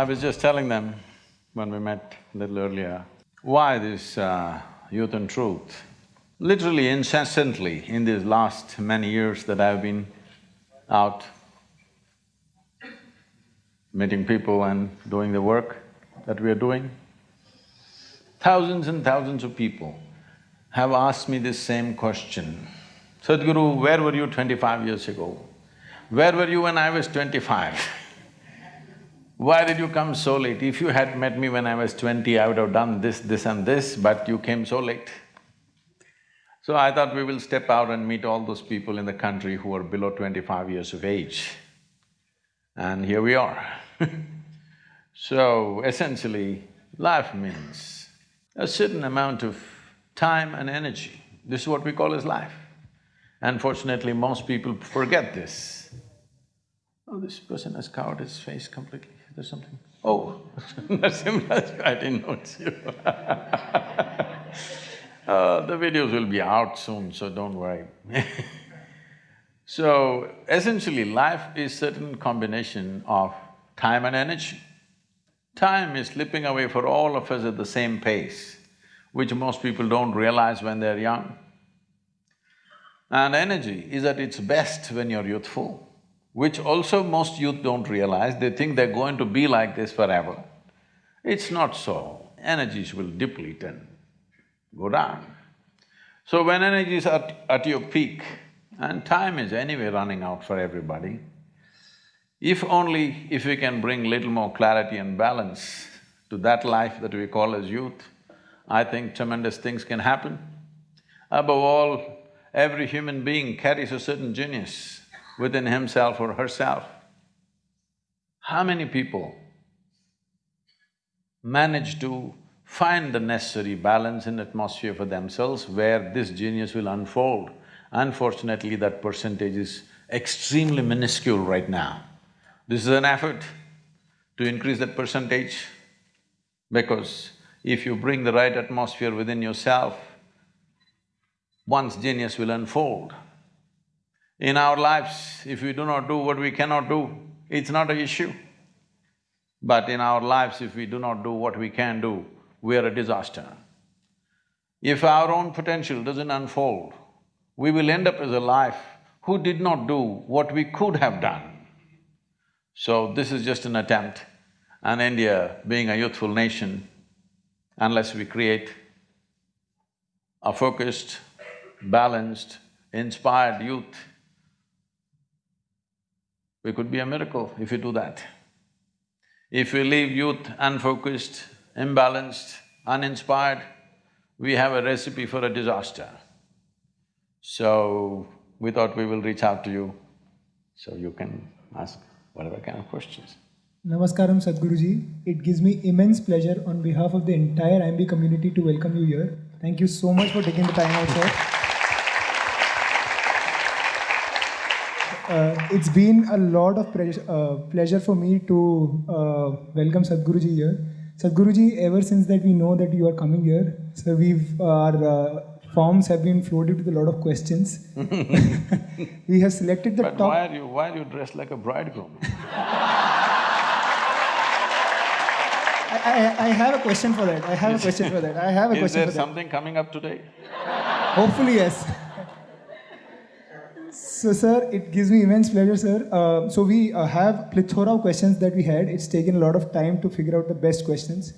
I was just telling them when we met a little earlier, why this uh, Youth and Truth? Literally incessantly in these last many years that I've been out meeting people and doing the work that we are doing, thousands and thousands of people have asked me this same question. Sadhguru, where were you twenty-five years ago? Where were you when I was twenty-five? Why did you come so late? If you had met me when I was twenty, I would have done this, this and this, but you came so late. So I thought we will step out and meet all those people in the country who are below twenty-five years of age. And here we are So essentially, life means a certain amount of time and energy. This is what we call as life. Unfortunately, most people forget this. Oh, this person has covered his face completely, there's something… Oh, Narasimha, I didn't notice you. Uh, The videos will be out soon, so don't worry. So, essentially, life is certain combination of time and energy. Time is slipping away for all of us at the same pace, which most people don't realize when they're young. And energy is at its best when you're youthful, which also most youth don't realize, they think they're going to be like this forever. It's not so, energies will deplete and go down. So when energies are at, at your peak, and time is anyway running out for everybody, if only if we can bring little more clarity and balance to that life that we call as youth, I think tremendous things can happen. Above all, every human being carries a certain genius within himself or herself. How many people manage to find the necessary balance and atmosphere for themselves where this genius will unfold? Unfortunately, that percentage is extremely minuscule right now. This is an effort to increase that percentage because if you bring the right atmosphere within yourself, one's genius will unfold. In our lives, if we do not do what we cannot do, it's not an issue. But in our lives, if we do not do what we can do, we are a disaster. If our own potential doesn't unfold, we will end up as a life who did not do what we could have done. So this is just an attempt, and India being a youthful nation, unless we create a focused, balanced, inspired youth, we could be a miracle if we do that. If we leave youth unfocused, imbalanced, uninspired, we have a recipe for a disaster. So, we thought we will reach out to you, so you can ask whatever kind of questions. Namaskaram Sadhguruji. It gives me immense pleasure on behalf of the entire IIMB community to welcome you here. Thank you so much for taking the time out, sir. Uh, it's been a lot of uh, pleasure for me to uh, welcome Sadhguruji here. Sadhguruji, ever since that we know that you are coming here, so we've our uh, forms have been floated with a lot of questions. we have selected the but top… why are you… why are you dressed like a bridegroom? I, I, I, have a question for that. I have a question for that. I have a Is question there for something coming up today? Hopefully, yes. So, sir, it gives me immense pleasure, sir. Uh, so, we uh, have plethora of questions that we had. It's taken a lot of time to figure out the best questions.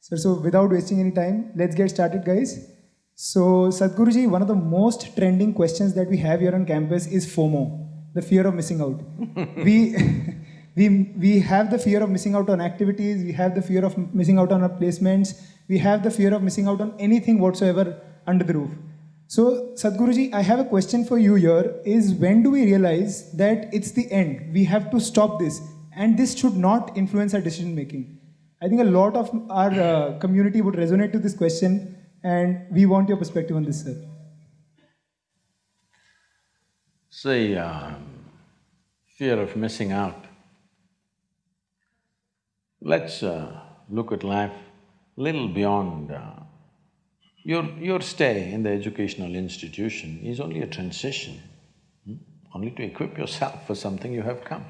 Sir, so without wasting any time, let's get started, guys. So, Sadhguruji, one of the most trending questions that we have here on campus is FOMO, the fear of missing out. we, we, we have the fear of missing out on activities, we have the fear of missing out on our placements, we have the fear of missing out on anything whatsoever under the roof. So, Sadhguruji, I have a question for you here, is when do we realize that it's the end? We have to stop this, and this should not influence our decision making. I think a lot of our uh, community would resonate to this question, and we want your perspective on this, sir. See, um, fear of missing out. Let's uh, look at life little beyond uh, your… your stay in the educational institution is only a transition, hmm? only to equip yourself for something you have come.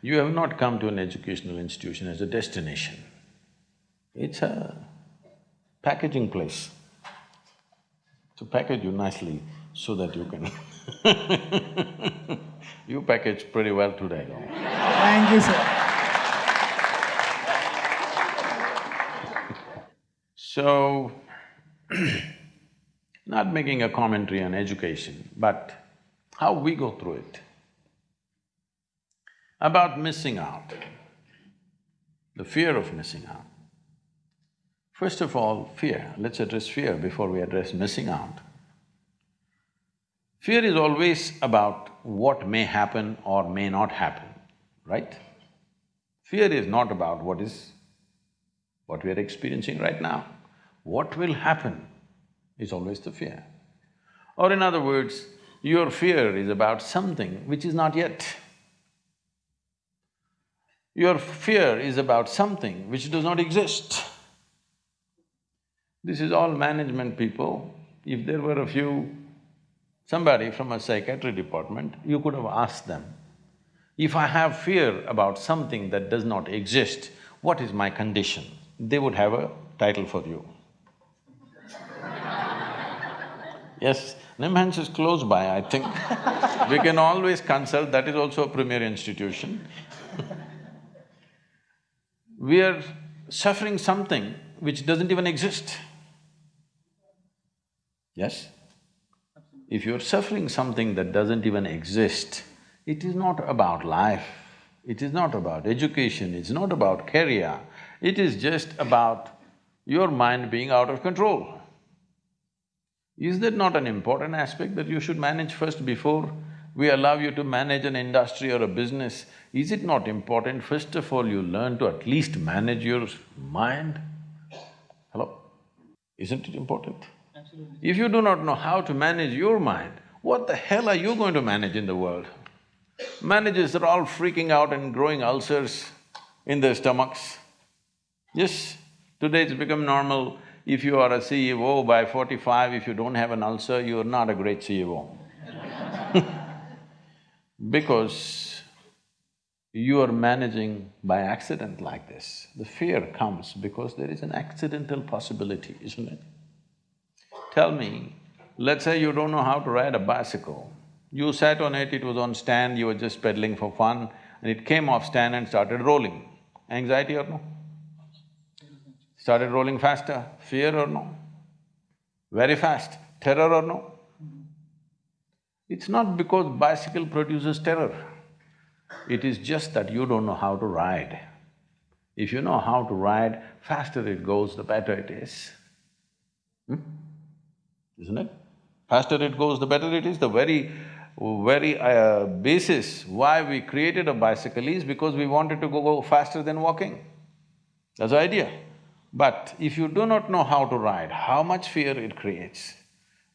You have not come to an educational institution as a destination. It's a packaging place to package you nicely so that you can You package pretty well today, though. Thank you, sir. So, not making a commentary on education, but how we go through it. About missing out, the fear of missing out. First of all, fear. Let's address fear before we address missing out. Fear is always about what may happen or may not happen, right? Fear is not about what is… what we are experiencing right now. What will happen is always the fear. Or in other words, your fear is about something which is not yet. Your fear is about something which does not exist. This is all management people. If there were a few, somebody from a psychiatry department, you could have asked them, if I have fear about something that does not exist, what is my condition? They would have a title for you. Yes, NIMHANS is close by, I think. we can always consult, that is also a premier institution. we are suffering something which doesn't even exist. Yes? If you're suffering something that doesn't even exist, it is not about life, it is not about education, it's not about career, it is just about your mind being out of control. Is that not an important aspect that you should manage first before we allow you to manage an industry or a business? Is it not important, first of all, you learn to at least manage your mind? Hello? Isn't it important? Absolutely. If you do not know how to manage your mind, what the hell are you going to manage in the world? Managers are all freaking out and growing ulcers in their stomachs. Yes, today it's become normal if you are a CEO by forty-five, if you don't have an ulcer, you are not a great CEO Because you are managing by accident like this. The fear comes because there is an accidental possibility, isn't it? Tell me, let's say you don't know how to ride a bicycle. You sat on it, it was on stand, you were just pedaling for fun, and it came off stand and started rolling. Anxiety or no? Started rolling faster, fear or no? Very fast, terror or no? It's not because bicycle produces terror, it is just that you don't know how to ride. If you know how to ride, faster it goes, the better it is. Hmm? Isn't it? Faster it goes, the better it is. The very, very uh, basis why we created a bicycle is because we wanted to go, go faster than walking. That's the idea. But if you do not know how to ride, how much fear it creates.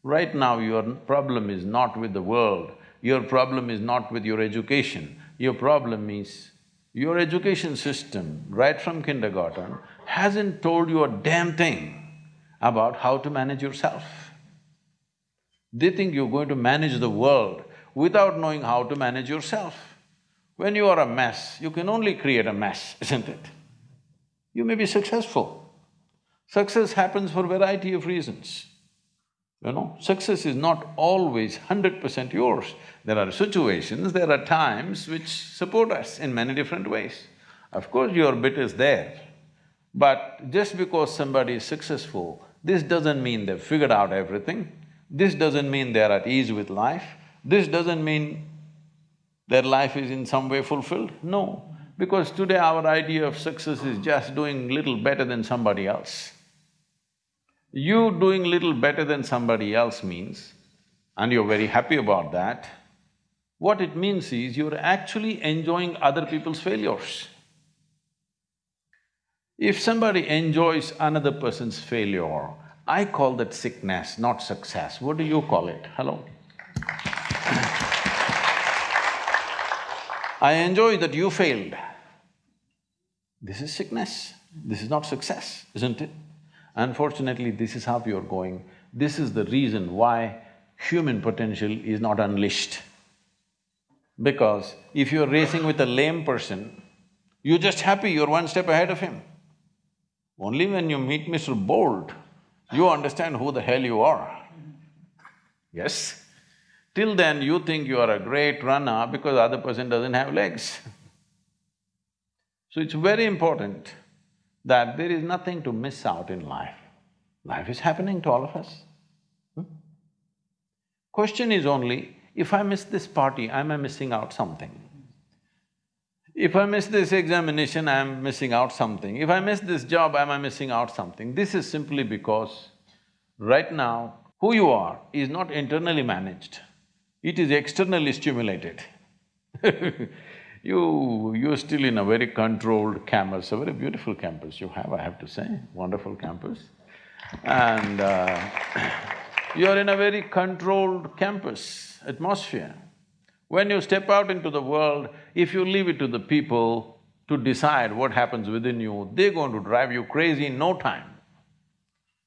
Right now your problem is not with the world, your problem is not with your education, your problem is your education system, right from kindergarten, hasn't told you a damn thing about how to manage yourself. They think you're going to manage the world without knowing how to manage yourself. When you are a mess, you can only create a mess, isn't it? You may be successful, Success happens for variety of reasons. You know, success is not always hundred percent yours. There are situations, there are times which support us in many different ways. Of course, your bit is there, but just because somebody is successful, this doesn't mean they've figured out everything. This doesn't mean they're at ease with life. This doesn't mean their life is in some way fulfilled. No, because today our idea of success is just doing little better than somebody else. You doing little better than somebody else means, and you're very happy about that, what it means is you're actually enjoying other people's failures. If somebody enjoys another person's failure, I call that sickness, not success. What do you call it? Hello? I enjoy that you failed. This is sickness, this is not success, isn't it? Unfortunately, this is how you're going. This is the reason why human potential is not unleashed. Because if you're racing with a lame person, you're just happy you're one step ahead of him. Only when you meet Mr. Bolt, you understand who the hell you are. Yes? Till then, you think you are a great runner because other person doesn't have legs. So it's very important that there is nothing to miss out in life. Life is happening to all of us. Hmm? Question is only, if I miss this party, am I missing out something? If I miss this examination, I'm missing out something. If I miss this job, am I missing out something? This is simply because right now, who you are is not internally managed, it is externally stimulated You… you're still in a very controlled campus, a very beautiful campus you have, I have to say, wonderful campus. And uh, you're in a very controlled campus atmosphere. When you step out into the world, if you leave it to the people to decide what happens within you, they're going to drive you crazy in no time.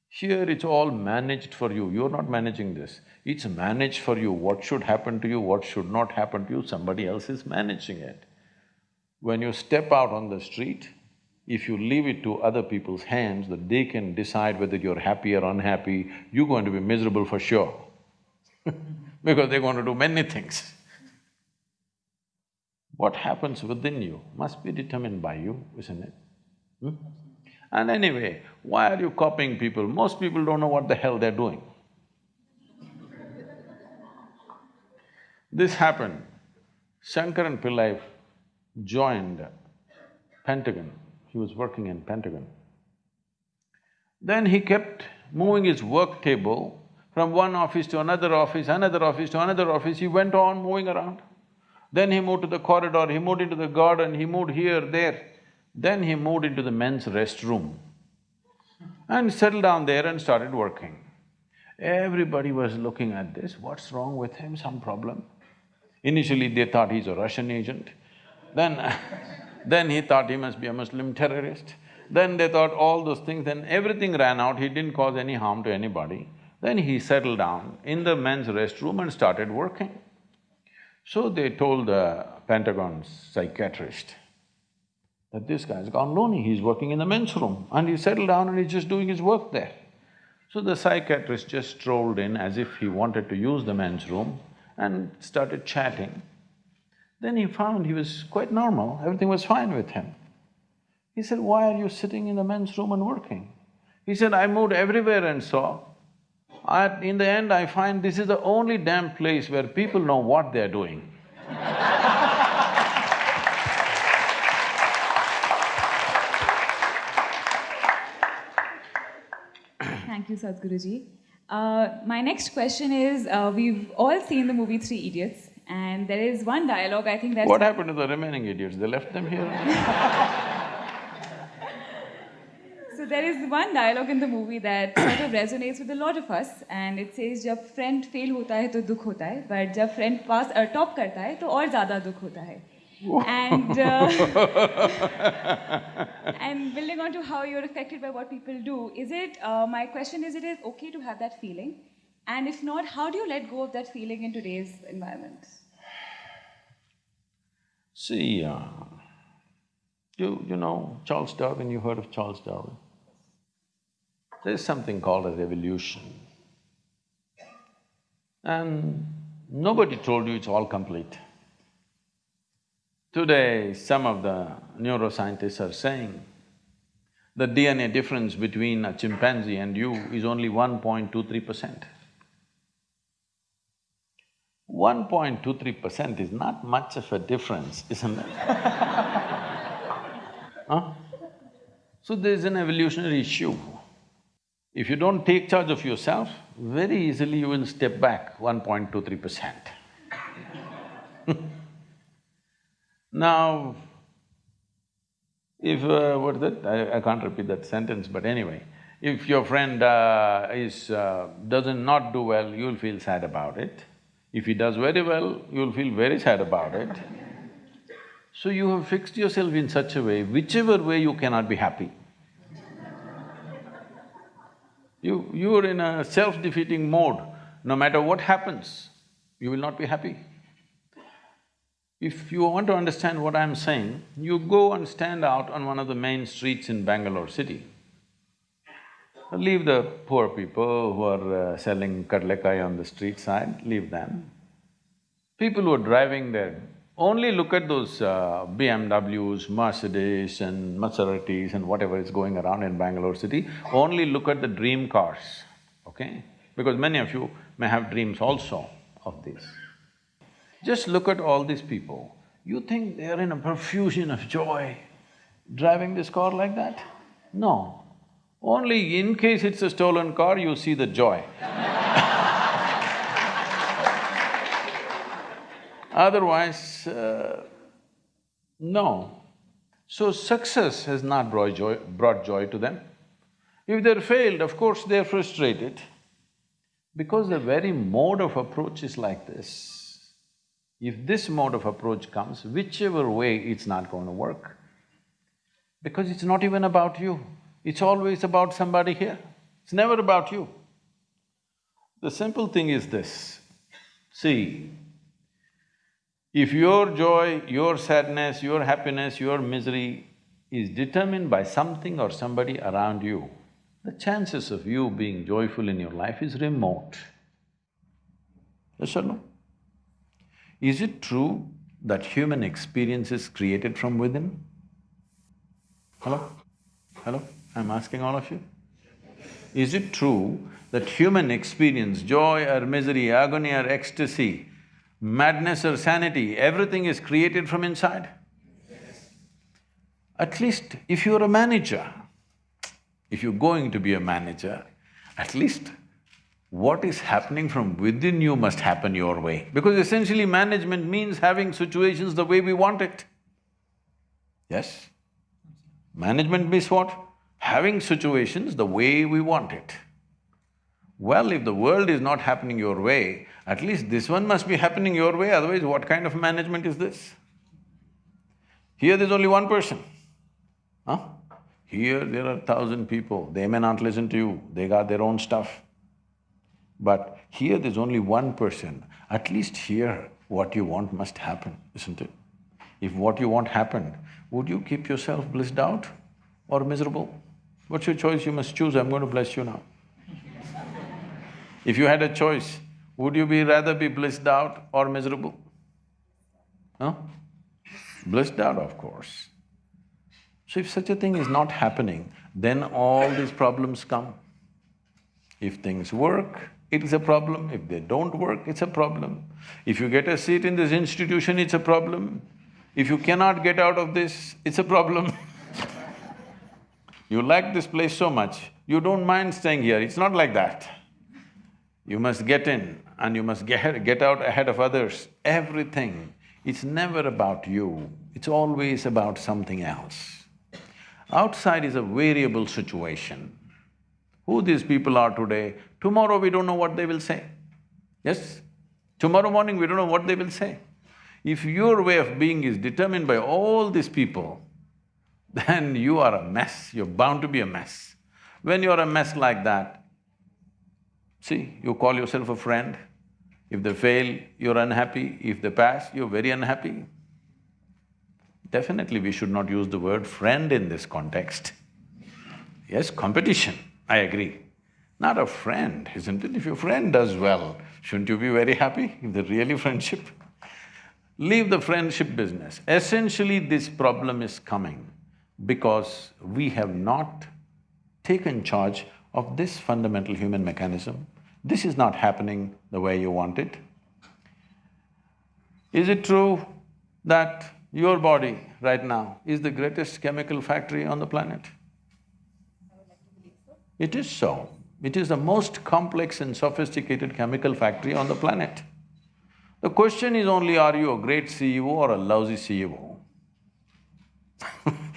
Here it's all managed for you, you're not managing this. It's managed for you, what should happen to you, what should not happen to you, somebody else is managing it. When you step out on the street, if you leave it to other people's hands that they can decide whether you're happy or unhappy, you're going to be miserable for sure because they're going to do many things. What happens within you must be determined by you, isn't it? Hmm? And anyway, why are you copying people? Most people don't know what the hell they're doing. This happened. Shankaran Pillai joined Pentagon, he was working in Pentagon. Then he kept moving his work table from one office to another office, another office to another office, he went on moving around. Then he moved to the corridor, he moved into the garden, he moved here, there. Then he moved into the men's restroom and settled down there and started working. Everybody was looking at this, what's wrong with him, some problem? Initially they thought he's a Russian agent, then then he thought he must be a Muslim terrorist. Then they thought all those things, then everything ran out, he didn't cause any harm to anybody. Then he settled down in the men's restroom and started working. So they told the Pentagon's psychiatrist that this guy's gone loony, he's working in the men's room and he settled down and he's just doing his work there. So the psychiatrist just strolled in as if he wanted to use the men's room and started chatting. Then he found he was quite normal, everything was fine with him. He said, why are you sitting in the men's room and working? He said, I moved everywhere and saw. At… in the end, I find this is the only damn place where people know what they're doing. Thank you, Sadhguruji. Uh, my next question is, uh, we've all seen the movie Three Idiots. And there is one dialogue, I think that… What happened to the remaining idiots? They left them here? so there is one dialogue in the movie that sort of resonates with a lot of us and it says, जब friend fail होता है तो दुख होता है, but जब friend pass uh, top करता है तो और ज़्यादा दुख होता है. and uh, and building on to how you're affected by what people do, is it, uh, my question is, it is okay to have that feeling? And if not, how do you let go of that feeling in today's environment? See, uh, you… you know Charles Darwin, you heard of Charles Darwin? There's something called as evolution. And nobody told you it's all complete. Today, some of the neuroscientists are saying the DNA difference between a chimpanzee and you is only 1.23 percent. 1.23 percent is not much of a difference, isn't it? huh? So there's an evolutionary issue. If you don't take charge of yourself, very easily you will step back 1.23 percent. now, if… Uh, what is that? I, I can't repeat that sentence, but anyway, if your friend uh, is… Uh, doesn't not do well, you'll feel sad about it. If he does very well, you'll feel very sad about it. So you have fixed yourself in such a way, whichever way you cannot be happy. You… you're in a self-defeating mode, no matter what happens, you will not be happy. If you want to understand what I'm saying, you go and stand out on one of the main streets in Bangalore city. Leave the poor people who are uh, selling kadlekai on the street side, leave them. People who are driving there, only look at those uh, BMWs, Mercedes and Maseratis and whatever is going around in Bangalore city, only look at the dream cars, okay? Because many of you may have dreams also of this. Just look at all these people. You think they are in a profusion of joy driving this car like that? No. Only in case it's a stolen car, you see the joy Otherwise, uh, no. So success has not brought joy, brought joy to them. If they're failed, of course they're frustrated. Because the very mode of approach is like this. If this mode of approach comes, whichever way, it's not going to work. Because it's not even about you, it's always about somebody here. It's never about you. The simple thing is this, see, if your joy, your sadness, your happiness, your misery is determined by something or somebody around you, the chances of you being joyful in your life is remote. Yes or no? Is it true that human experience is created from within? Hello? Hello? I'm asking all of you. Is it true that human experience, joy or misery, agony or ecstasy, madness or sanity, everything is created from inside? At least if you're a manager, if you're going to be a manager, at least what is happening from within you must happen your way. Because essentially management means having situations the way we want it. Yes? Management means what? Having situations the way we want it. Well, if the world is not happening your way, at least this one must be happening your way, otherwise what kind of management is this? Here there's only one person, huh? Here there are thousand people, they may not listen to you, they got their own stuff. But here there's only one person, at least here what you want must happen, isn't it? If what you want happened, would you keep yourself blissed out or miserable? What's your choice? You must choose, I'm going to bless you now. if you had a choice, would you be rather be blissed out or miserable? Huh? Blissed out, of course. So if such a thing is not happening, then all these problems come. If things work, it is a problem. If they don't work, it's a problem. If you get a seat in this institution, it's a problem. If you cannot get out of this, it's a problem You like this place so much, you don't mind staying here, it's not like that. You must get in and you must get, get out ahead of others, everything. It's never about you, it's always about something else. Outside is a variable situation. Who these people are today, tomorrow we don't know what they will say. Yes? Tomorrow morning we don't know what they will say. If your way of being is determined by all these people, then you are a mess, you're bound to be a mess. When you're a mess like that, see, you call yourself a friend, if they fail, you're unhappy, if they pass, you're very unhappy. Definitely we should not use the word friend in this context. Yes, competition, I agree. Not a friend, isn't it? If your friend does well, shouldn't you be very happy if they're really friendship? Leave the friendship business. Essentially, this problem is coming because we have not taken charge of this fundamental human mechanism. This is not happening the way you want it. Is it true that your body right now is the greatest chemical factory on the planet? It is so. It is the most complex and sophisticated chemical factory on the planet. The question is only, are you a great CEO or a lousy CEO?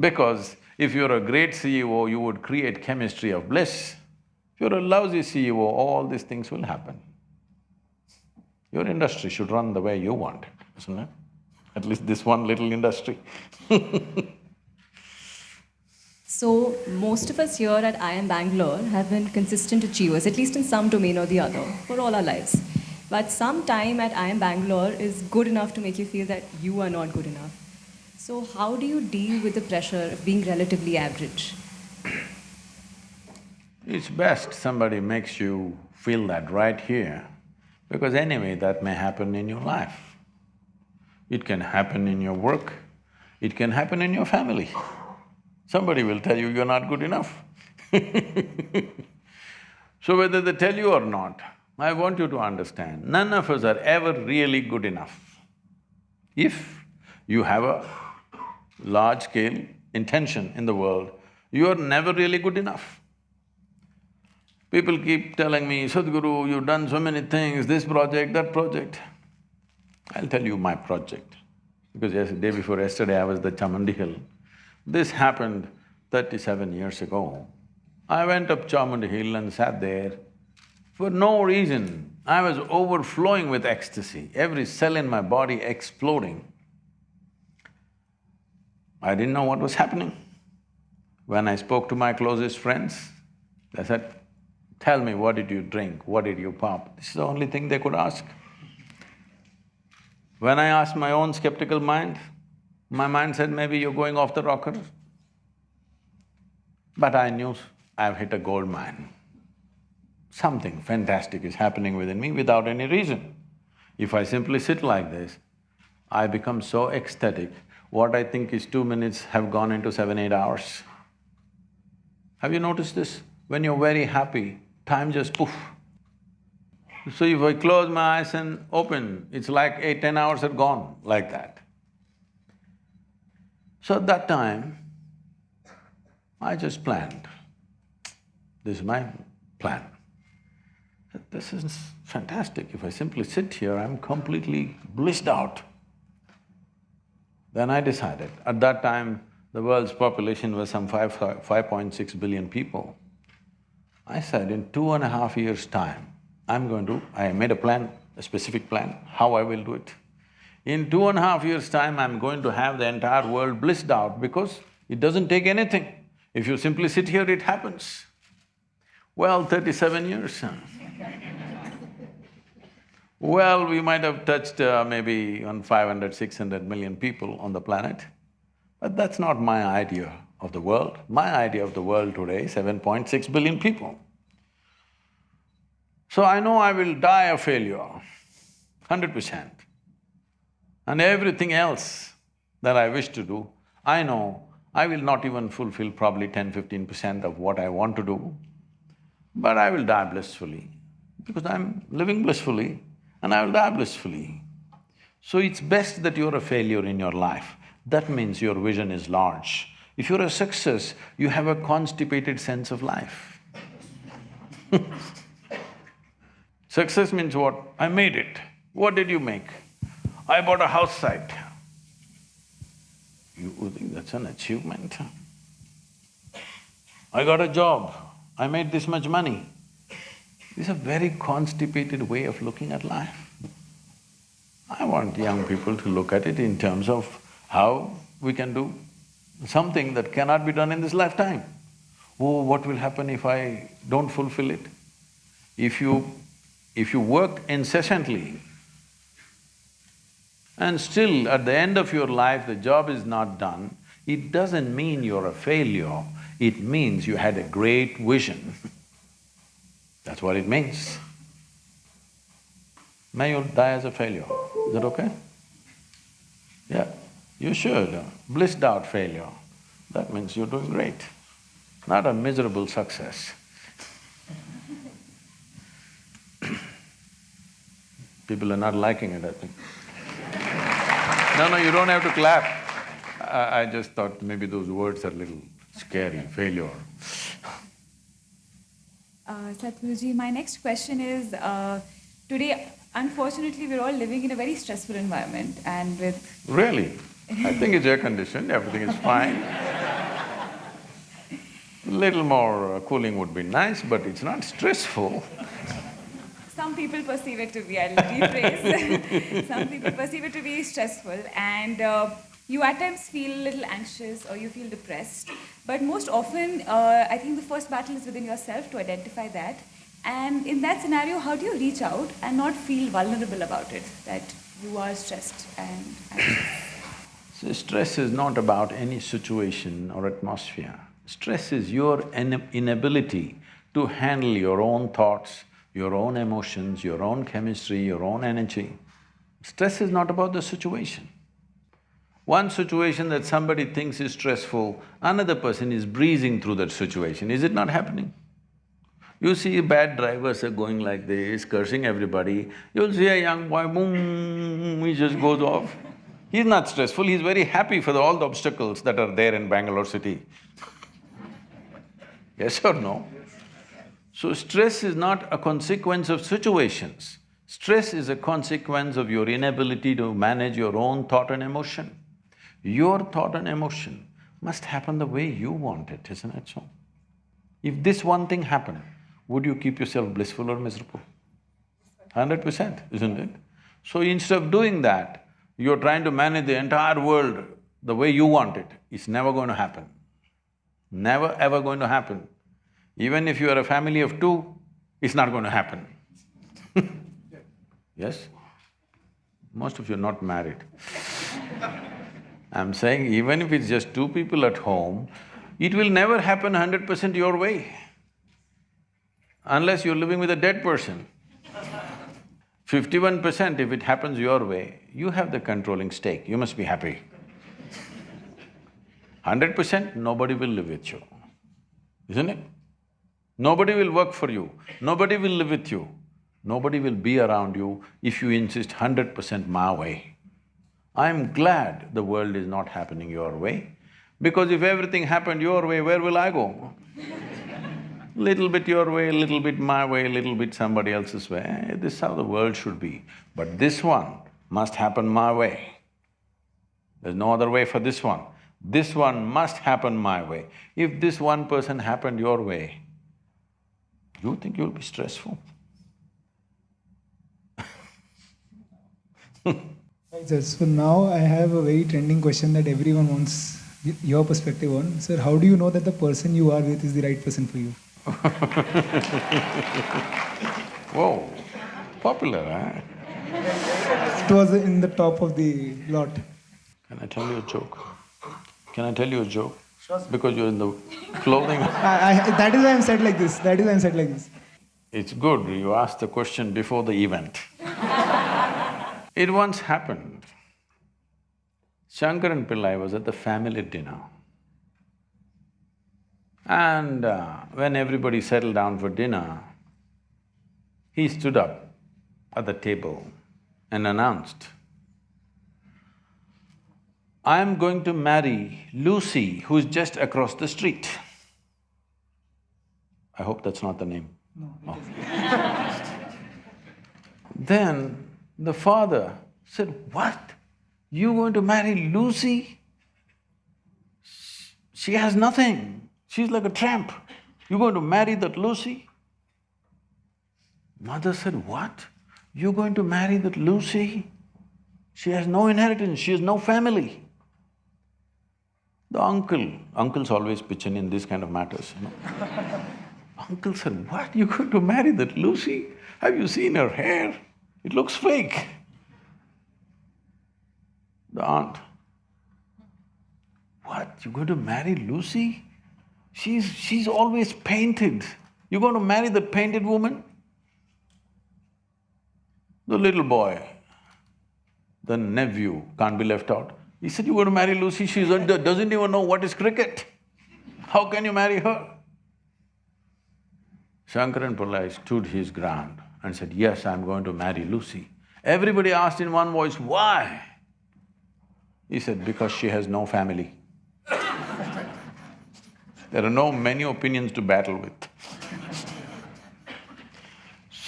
because if you're a great CEO, you would create chemistry of bliss. If you're a lousy CEO, all these things will happen. Your industry should run the way you want, isn't it? At least this one little industry So, most of us here at IIM Bangalore have been consistent achievers, at least in some domain or the other, for all our lives. But some time at IIM Bangalore is good enough to make you feel that you are not good enough. So, how do you deal with the pressure of being relatively average? It's best somebody makes you feel that right here, because anyway that may happen in your life. It can happen in your work, it can happen in your family. Somebody will tell you you're not good enough So whether they tell you or not, I want you to understand, none of us are ever really good enough. If you have a large-scale intention in the world, you are never really good enough. People keep telling me, Sadhguru, you've done so many things, this project, that project. I'll tell you my project, because yes, day before yesterday I was the Chamundi Hill. This happened thirty-seven years ago. I went up Chamundi Hill and sat there. For no reason, I was overflowing with ecstasy, every cell in my body exploding. I didn't know what was happening. When I spoke to my closest friends, they said, tell me, what did you drink, what did you pop? This is the only thing they could ask. When I asked my own skeptical mind, my mind said, maybe you're going off the rocker. But I knew I've hit a gold mine. Something fantastic is happening within me without any reason. If I simply sit like this, I become so ecstatic, what I think is two minutes have gone into seven, eight hours. Have you noticed this? When you're very happy, time just poof. So if I close my eyes and open, it's like eight, ten hours are gone, like that. So at that time, I just planned. This is my plan. This is fantastic. If I simply sit here, I'm completely blissed out. Then I decided, at that time, the world's population was some five… five point six billion people. I said, in two and a half years' time, I'm going to… I made a plan, a specific plan, how I will do it. In two and a half years' time, I'm going to have the entire world blissed out because it doesn't take anything. If you simply sit here, it happens. Well, thirty-seven years. Well, we might have touched uh, maybe on 500, 600 million people on the planet, but that's not my idea of the world. My idea of the world today is 7.6 billion people. So I know I will die a failure, hundred percent. And everything else that I wish to do, I know I will not even fulfill probably 10, 15 percent of what I want to do but I will die blissfully because I'm living blissfully and I will die blissfully. So it's best that you're a failure in your life. That means your vision is large. If you're a success, you have a constipated sense of life Success means what? I made it. What did you make? I bought a house site. You think that's an achievement? I got a job. I made this much money. This is a very constipated way of looking at life. I want young people to look at it in terms of how we can do something that cannot be done in this lifetime. Oh, what will happen if I don't fulfill it? If you… if you work incessantly and still at the end of your life the job is not done, it doesn't mean you're a failure, it means you had a great vision. That's what it means. May you die as a failure, is that okay? Yeah, you should, blissed out failure, that means you're doing great, not a miserable success. People are not liking it, I think. No, no, you don't have to clap. I, I just thought maybe those words are a little scary, failure. Uh, Sadhguruji, my next question is, uh, today, unfortunately, we're all living in a very stressful environment and with… Really? I think it's air-conditioned, everything is fine. Little more uh, cooling would be nice, but it's not stressful. Some people perceive it to be, I'll rephrase. Some people perceive it to be stressful and uh, you at times feel a little anxious or you feel depressed. But most often, uh, I think the first battle is within yourself to identify that And in that scenario, how do you reach out and not feel vulnerable about it, that you are stressed and? So stress is not about any situation or atmosphere. Stress is your inability to handle your own thoughts, your own emotions, your own chemistry, your own energy. Stress is not about the situation. One situation that somebody thinks is stressful, another person is breezing through that situation. Is it not happening? You see bad drivers are going like this, cursing everybody. You'll see a young boy, boom, he just goes off. He's not stressful, he's very happy for the, all the obstacles that are there in Bangalore city. Yes or no? So stress is not a consequence of situations. Stress is a consequence of your inability to manage your own thought and emotion. Your thought and emotion must happen the way you want it, isn't it so? If this one thing happened, would you keep yourself blissful or miserable? Hundred percent, isn't it? So instead of doing that, you're trying to manage the entire world the way you want it. It's never going to happen. Never ever going to happen. Even if you are a family of two, it's not going to happen. yes? Most of you are not married. I'm saying even if it's just two people at home, it will never happen hundred percent your way, unless you're living with a dead person. Fifty-one percent if it happens your way, you have the controlling stake, you must be happy. Hundred percent, nobody will live with you, isn't it? Nobody will work for you, nobody will live with you, nobody will be around you if you insist hundred percent my way. I'm glad the world is not happening your way, because if everything happened your way, where will I go? little bit your way, little bit my way, little bit somebody else's way, eh, this is how the world should be. But this one must happen my way. There's no other way for this one. This one must happen my way. If this one person happened your way, you think you'll be stressful? Right, sir. So now I have a very trending question that everyone wants your perspective on. Sir, how do you know that the person you are with is the right person for you? Whoa, popular, huh? It was in the top of the lot. Can I tell you a joke? Can I tell you a joke? Because you're in the clothing I, I, that is why I'm said like this. That is why I'm said like this. It's good you asked the question before the event. It once happened. Shankaran Pillai was at the family dinner. And uh, when everybody settled down for dinner, he stood up at the table and announced, I am going to marry Lucy, who's just across the street. I hope that's not the name. Oh. Then the father said, What? You going to marry Lucy? She has nothing. She's like a tramp. You going to marry that Lucy? Mother said, What? You going to marry that Lucy? She has no inheritance, she has no family. The uncle, uncles always pitch in in these kind of matters, you know. Uncle said, What? You going to marry that Lucy? Have you seen her hair? It looks fake. The aunt, What? You going to marry Lucy? She's… she's always painted. You going to marry the painted woman? The little boy, the nephew can't be left out. He said, you going to marry Lucy, she doesn't even know what is cricket. How can you marry her? Shankaran Pillai stood his ground and said, yes, I'm going to marry Lucy. Everybody asked in one voice, why? He said, because she has no family. there are no many opinions to battle with.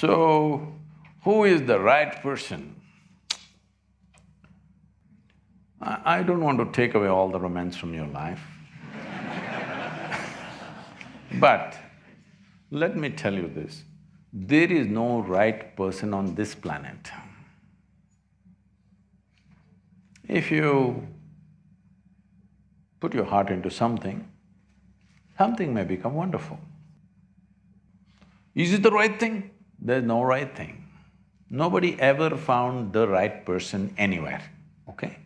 So, who is the right person? I, I don't want to take away all the romance from your life. but let me tell you this, there is no right person on this planet. If you put your heart into something, something may become wonderful. Is it the right thing? There's no right thing. Nobody ever found the right person anywhere, okay?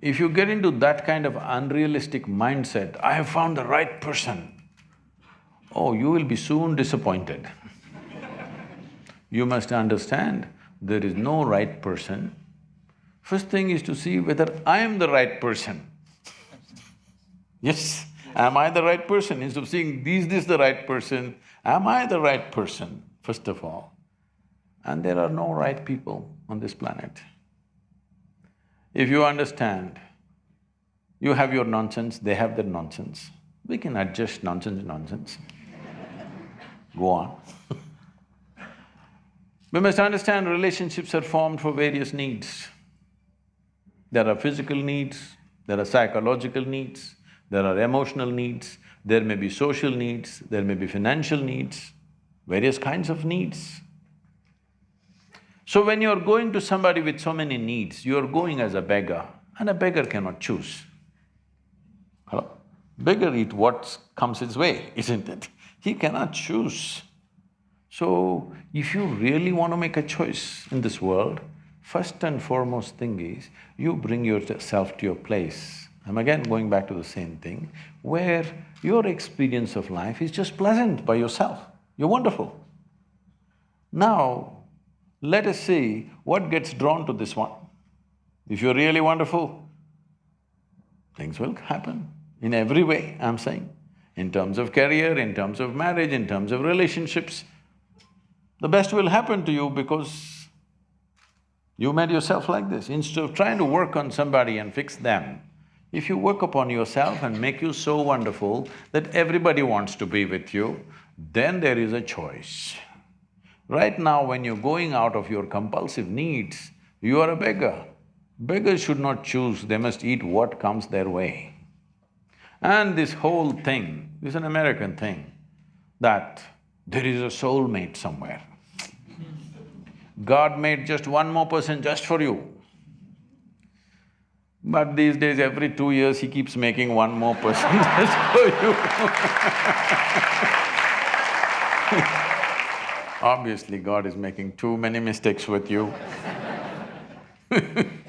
If you get into that kind of unrealistic mindset, I have found the right person, oh, you will be soon disappointed. You must understand, there is no right person. First thing is to see whether I am the right person. Yes, am I the right person? Instead of seeing, is this the right person, am I the right person, first of all? And there are no right people on this planet. If you understand, you have your nonsense, they have their nonsense, we can adjust nonsense nonsense. Go on We must understand relationships are formed for various needs. There are physical needs, there are psychological needs, there are emotional needs, there may be social needs, there may be financial needs, various kinds of needs. So when you're going to somebody with so many needs, you're going as a beggar, and a beggar cannot choose. Hello? Beggar eat what comes his way, isn't it? He cannot choose. So, if you really want to make a choice in this world, first and foremost thing is, you bring yourself to your place. I'm again going back to the same thing, where your experience of life is just pleasant by yourself. You're wonderful. Now, let us see what gets drawn to this one. If you're really wonderful, things will happen in every way, I'm saying. In terms of career, in terms of marriage, in terms of relationships, the best will happen to you because you made yourself like this. Instead of trying to work on somebody and fix them, if you work upon yourself and make you so wonderful that everybody wants to be with you, then there is a choice. Right now, when you're going out of your compulsive needs, you are a beggar. Beggars should not choose, they must eat what comes their way. And this whole thing is an American thing, that there is a soulmate somewhere. God made just one more person just for you. But these days, every two years, he keeps making one more person just for you Obviously, God is making too many mistakes with you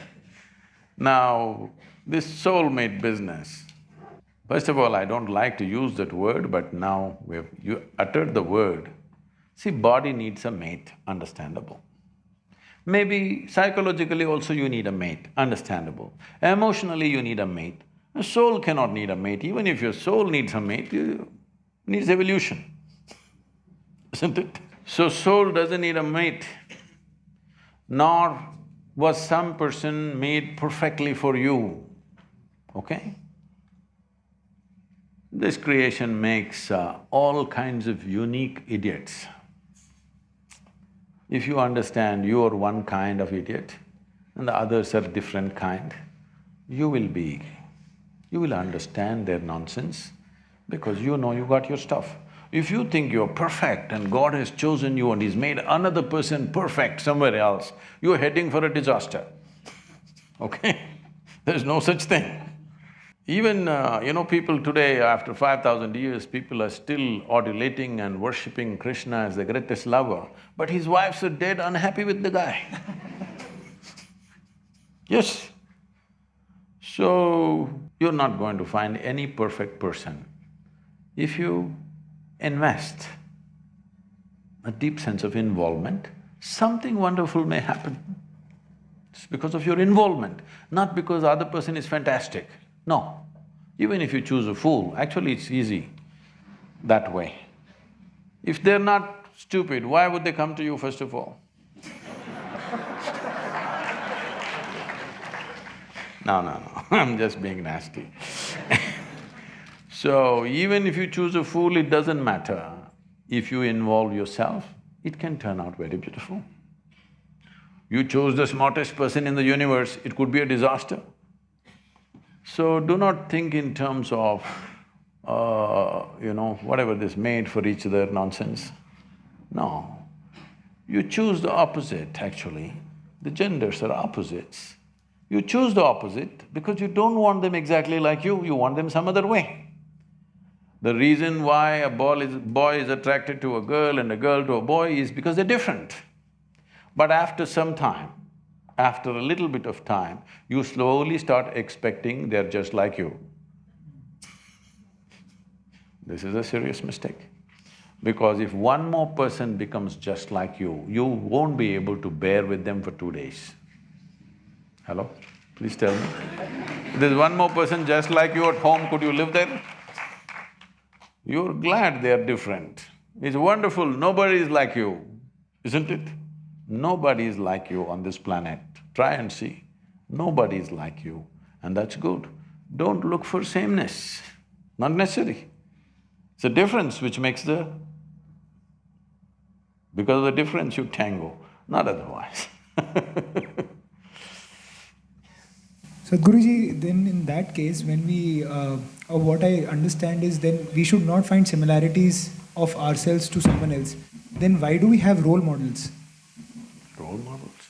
Now, this soulmate business, first of all, I don't like to use that word, but now we've… you uttered the word. See, body needs a mate, understandable. Maybe psychologically also you need a mate, understandable. Emotionally you need a mate. A soul cannot need a mate, even if your soul needs a mate, you needs evolution, isn't it? So soul doesn't need a mate, nor was some person made perfectly for you, okay? This creation makes uh, all kinds of unique idiots. If you understand you are one kind of idiot and the others are different kind, you will be… you will understand their nonsense because you know you got your stuff. If you think you're perfect and God has chosen you and He's made another person perfect somewhere else, you're heading for a disaster, okay? There's no such thing. Even, uh, you know, people today, after five thousand years, people are still adulating and worshipping Krishna as the greatest lover, but his wives are dead unhappy with the guy Yes. So, you're not going to find any perfect person. If you invest a deep sense of involvement, something wonderful may happen. It's because of your involvement, not because the other person is fantastic. No. Even if you choose a fool, actually it's easy that way. If they're not stupid, why would they come to you first of all? no, no, no, I'm just being nasty So, even if you choose a fool, it doesn't matter. If you involve yourself, it can turn out very beautiful. You chose the smartest person in the universe, it could be a disaster. So do not think in terms of, uh, you know, whatever this made for each other nonsense. No. You choose the opposite, actually. The genders are opposites. You choose the opposite because you don't want them exactly like you, you want them some other way. The reason why a boy is, boy is attracted to a girl and a girl to a boy is because they're different. But after some time, after a little bit of time, you slowly start expecting they're just like you. This is a serious mistake. Because if one more person becomes just like you, you won't be able to bear with them for two days. Hello? Please tell me. There's one more person just like you at home, could you live there? You're glad they're different. It's wonderful, nobody is like you, isn't it? Nobody is like you on this planet. Try and see. Nobody is like you, and that's good. Don't look for sameness, not necessary. It's a difference which makes the… Because of the difference you tango, not otherwise Sadhguruji, then in that case, when we, uh, what I understand is then we should not find similarities of ourselves to someone else. Then why do we have role models? Role models?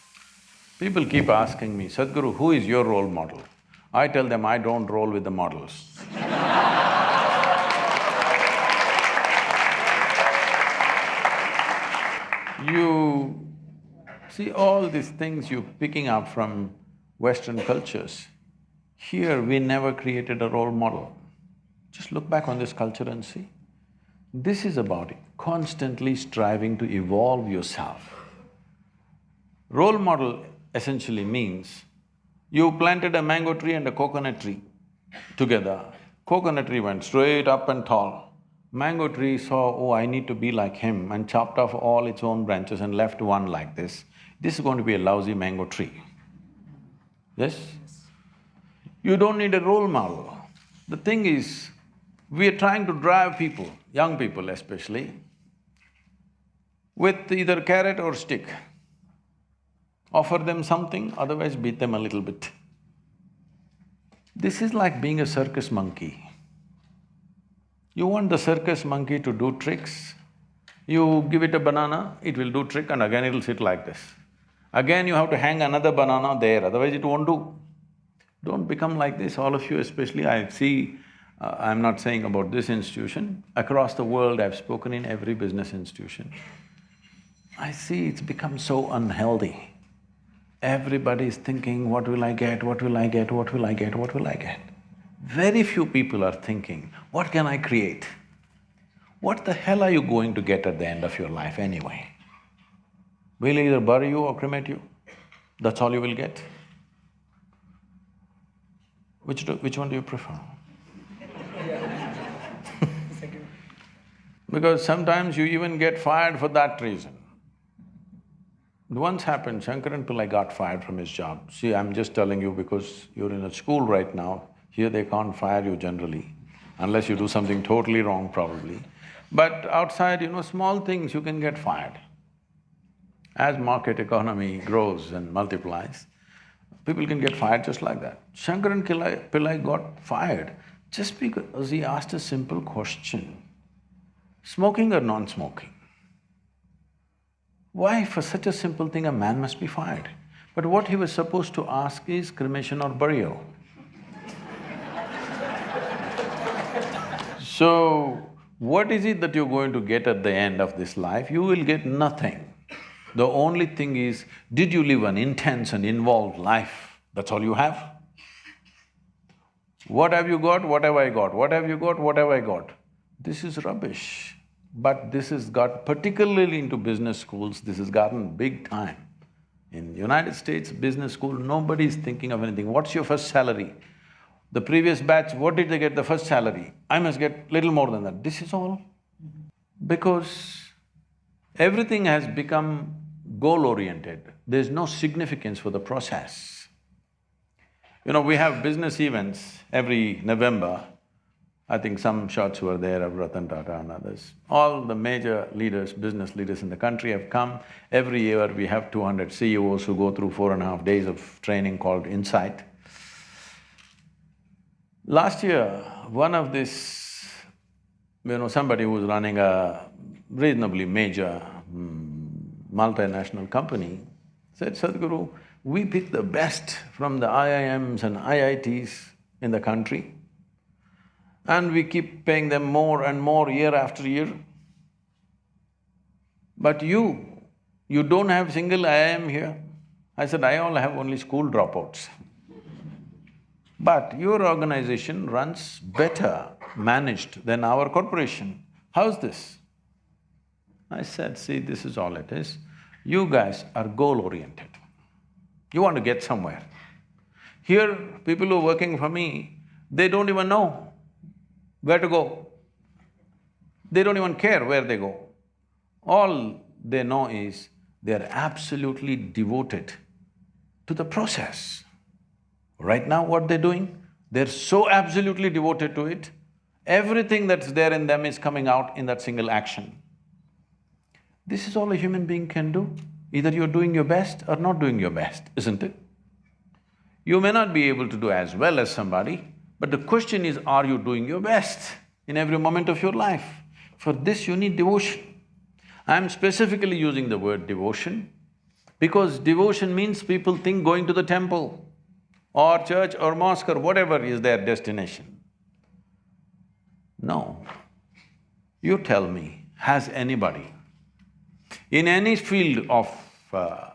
People keep asking me, Sadhguru, who is your role model? I tell them, I don't roll with the models You… see all these things you're picking up from Western cultures, here we never created a role model. Just look back on this culture and see. This is about constantly striving to evolve yourself. Role model essentially means you planted a mango tree and a coconut tree together. Coconut tree went straight up and tall. Mango tree saw, oh, I need to be like him and chopped off all its own branches and left one like this. This is going to be a lousy mango tree. Yes? You don't need a role model. The thing is, we are trying to drive people, young people especially, with either carrot or stick. Offer them something, otherwise beat them a little bit. This is like being a circus monkey. You want the circus monkey to do tricks, you give it a banana, it will do trick and again it'll sit like this. Again you have to hang another banana there, otherwise it won't do. Don't become like this, all of you especially, I see, uh, I'm not saying about this institution, across the world I've spoken in every business institution. I see it's become so unhealthy. Everybody is thinking, what will I get, what will I get, what will I get, what will I get? Very few people are thinking, what can I create? What the hell are you going to get at the end of your life anyway? We'll either bury you or cremate you, that's all you will get. Which do, which one do you prefer? because sometimes you even get fired for that reason. Once happened, Shankaran Pillai got fired from his job. See, I'm just telling you because you're in a school right now, here they can't fire you generally, unless you do something totally wrong probably. But outside, you know, small things you can get fired. As market economy grows and multiplies, people can get fired just like that. Shankaran Pillai, got fired just because he asked a simple question, smoking or non-smoking? Why for such a simple thing a man must be fired? But what he was supposed to ask is cremation or burial. so, what is it that you're going to get at the end of this life? You will get nothing. The only thing is, did you live an intense and involved life? That's all you have. What have you got? What have I got? What have you got? What have I got? This is rubbish. But this has got, particularly into business schools, this has gotten big time. In United States business school, nobody is thinking of anything. What's your first salary? The previous batch, what did they get the first salary? I must get little more than that. This is all because everything has become goal-oriented, there's no significance for the process. You know, we have business events every November. I think some shots were there of Ratan Tata and others. All the major leaders, business leaders in the country have come. Every year we have two hundred CEOs who go through four and a half days of training called Insight. Last year, one of this, you know, somebody who was running a reasonably major mm, multinational company said, Sadhguru, we pick the best from the IIMs and IITs in the country and we keep paying them more and more year after year. But you, you don't have single IIM here. I said, I all have only school dropouts. But your organization runs better managed than our corporation. How's this? I said, see, this is all it is. You guys are goal-oriented. You want to get somewhere. Here, people who are working for me, they don't even know where to go. They don't even care where they go. All they know is they're absolutely devoted to the process. Right now, what they're doing, they're so absolutely devoted to it, everything that's there in them is coming out in that single action. This is all a human being can do. Either you're doing your best or not doing your best, isn't it? You may not be able to do as well as somebody, but the question is, are you doing your best in every moment of your life? For this, you need devotion. I'm specifically using the word devotion because devotion means people think going to the temple or church or mosque or whatever is their destination. No. You tell me, has anybody in any field of uh,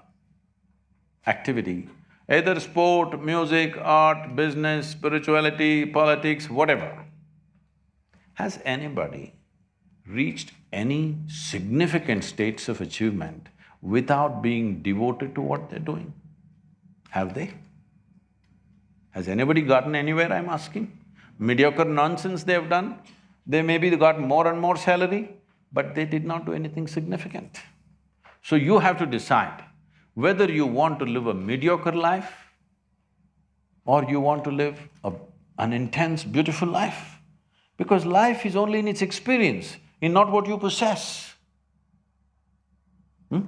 activity, either sport, music, art, business, spirituality, politics, whatever, has anybody reached any significant states of achievement without being devoted to what they're doing? Have they? Has anybody gotten anywhere, I'm asking? Mediocre nonsense they've done, they maybe got more and more salary, but they did not do anything significant. So you have to decide whether you want to live a mediocre life or you want to live a, an intense, beautiful life. Because life is only in its experience, in not what you possess. Hmm?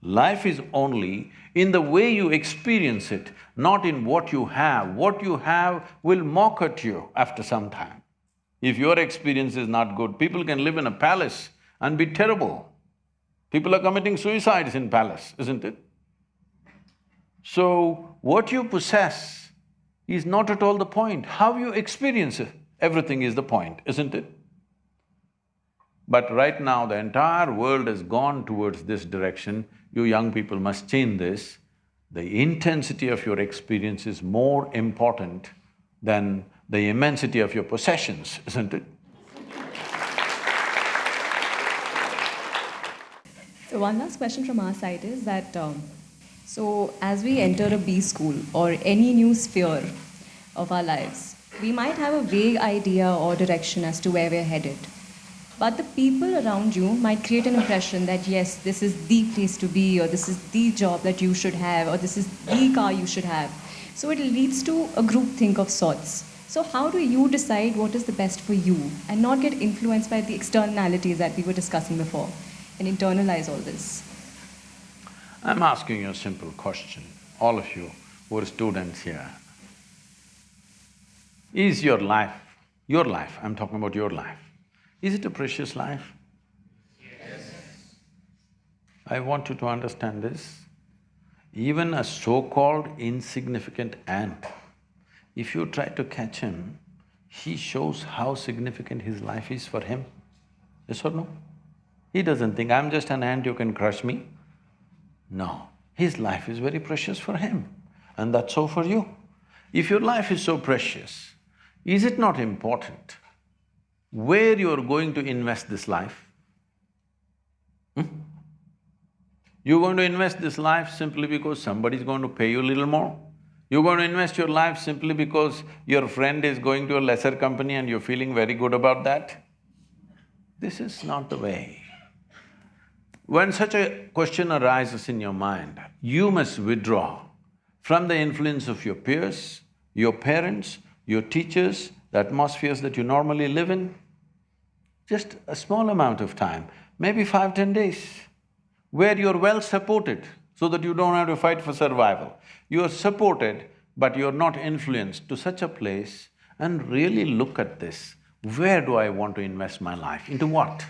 Life is only in the way you experience it, not in what you have. What you have will mock at you after some time. If your experience is not good, people can live in a palace and be terrible. People are committing suicides in palace, isn't it? So, what you possess is not at all the point. How you experience it, everything is the point, isn't it? But right now, the entire world has gone towards this direction. You young people must change this. The intensity of your experience is more important than the immensity of your possessions, isn't it? So one last question from our side is that, um, so as we enter a B school or any new sphere of our lives, we might have a vague idea or direction as to where we're headed. But the people around you might create an impression that yes, this is the place to be, or this is the job that you should have, or this is the car you should have. So it leads to a group think of sorts. So how do you decide what is the best for you and not get influenced by the externalities that we were discussing before and internalize all this? I'm asking you a simple question, all of you who are students here. Is your life, your life, I'm talking about your life, is it a precious life? Yes. I want you to understand this. Even a so-called insignificant ant if you try to catch him, he shows how significant his life is for him. Yes or no? He doesn't think, I'm just an ant, you can crush me. No, his life is very precious for him and that's so for you. If your life is so precious, is it not important where you're going to invest this life? Hmm? You're going to invest this life simply because somebody's going to pay you a little more? You're going to invest your life simply because your friend is going to a lesser company and you're feeling very good about that? This is not the way. When such a question arises in your mind, you must withdraw from the influence of your peers, your parents, your teachers, the atmospheres that you normally live in. Just a small amount of time, maybe five, ten days, where you're well supported so that you don't have to fight for survival. You are supported, but you're not influenced to such a place and really look at this. Where do I want to invest my life? Into what?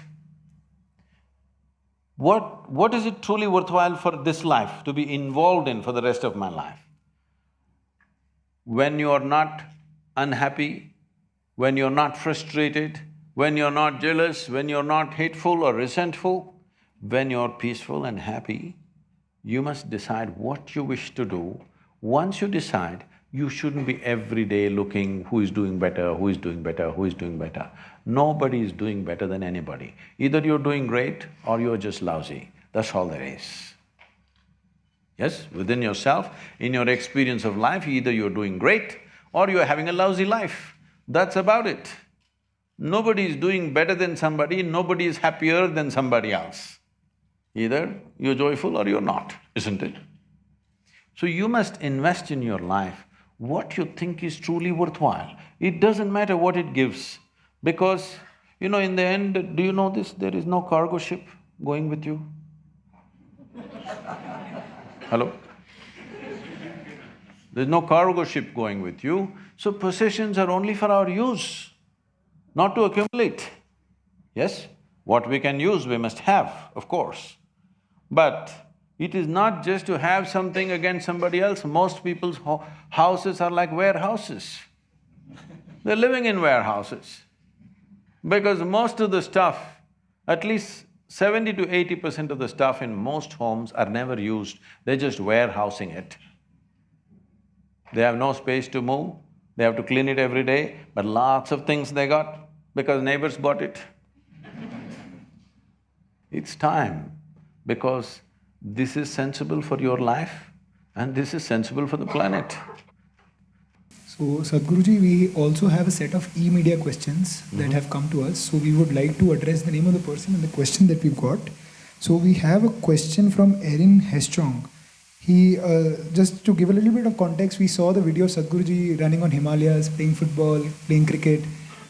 What… what is it truly worthwhile for this life to be involved in for the rest of my life? When you are not unhappy when you're not frustrated, when you're not jealous, when you're not hateful or resentful, when you're peaceful and happy, you must decide what you wish to do. Once you decide, you shouldn't be every day looking who is doing better, who is doing better, who is doing better. Nobody is doing better than anybody. Either you're doing great or you're just lousy, that's all there is. Yes, within yourself, in your experience of life, either you're doing great or you're having a lousy life. That's about it. Nobody is doing better than somebody, nobody is happier than somebody else. Either you're joyful or you're not, isn't it? So you must invest in your life what you think is truly worthwhile. It doesn't matter what it gives, because, you know, in the end, do you know this? There is no cargo ship going with you. Hello? There's no cargo ship going with you, so possessions are only for our use, not to accumulate. Yes? What we can use, we must have, of course. But it is not just to have something against somebody else, most people's ho houses are like warehouses. They're living in warehouses. Because most of the stuff, at least seventy to eighty percent of the stuff in most homes are never used, they're just warehousing it. They have no space to move, they have to clean it every day, but lots of things they got because neighbors bought it. It's time because this is sensible for your life and this is sensible for the planet. So Sadhguruji, we also have a set of e-media questions that have come to us. So we would like to address the name of the person and the question that we've got. So we have a question from Erin Hestrong. He, uh, just to give a little bit of context, we saw the video of Sadhguruji running on Himalayas, playing football, playing cricket.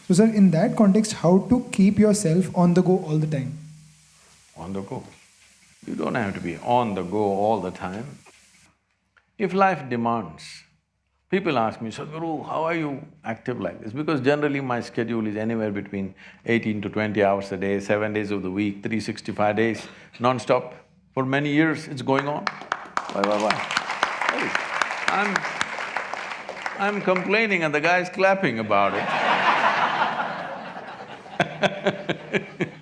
So sir, in that context, how to keep yourself on the go all the time? On the go. You don't have to be on the go all the time. If life demands, people ask me, Sadhguru, how are you active like this? Because generally my schedule is anywhere between eighteen to twenty hours a day, seven days of the week, 365 days, non-stop. For many years it's going on. Why, why, why? I'm… I'm complaining and the guy's clapping about it.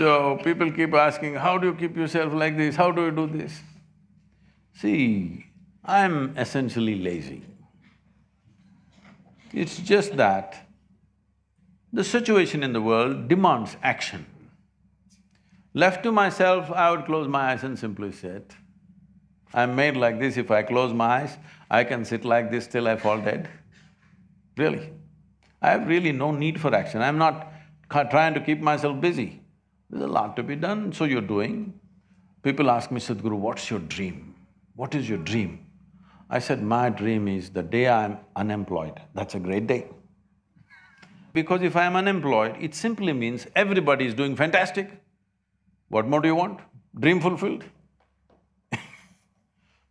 So people keep asking, how do you keep yourself like this, how do you do this? See, I'm essentially lazy. It's just that the situation in the world demands action. Left to myself, I would close my eyes and simply sit. I'm made like this, if I close my eyes, I can sit like this till I fall dead. Really. I have really no need for action, I'm not trying to keep myself busy. There's a lot to be done, so you're doing. People ask me, Sadhguru, what's your dream? What is your dream? I said, my dream is the day I'm unemployed, that's a great day. Because if I'm unemployed, it simply means everybody is doing fantastic. What more do you want? Dream fulfilled?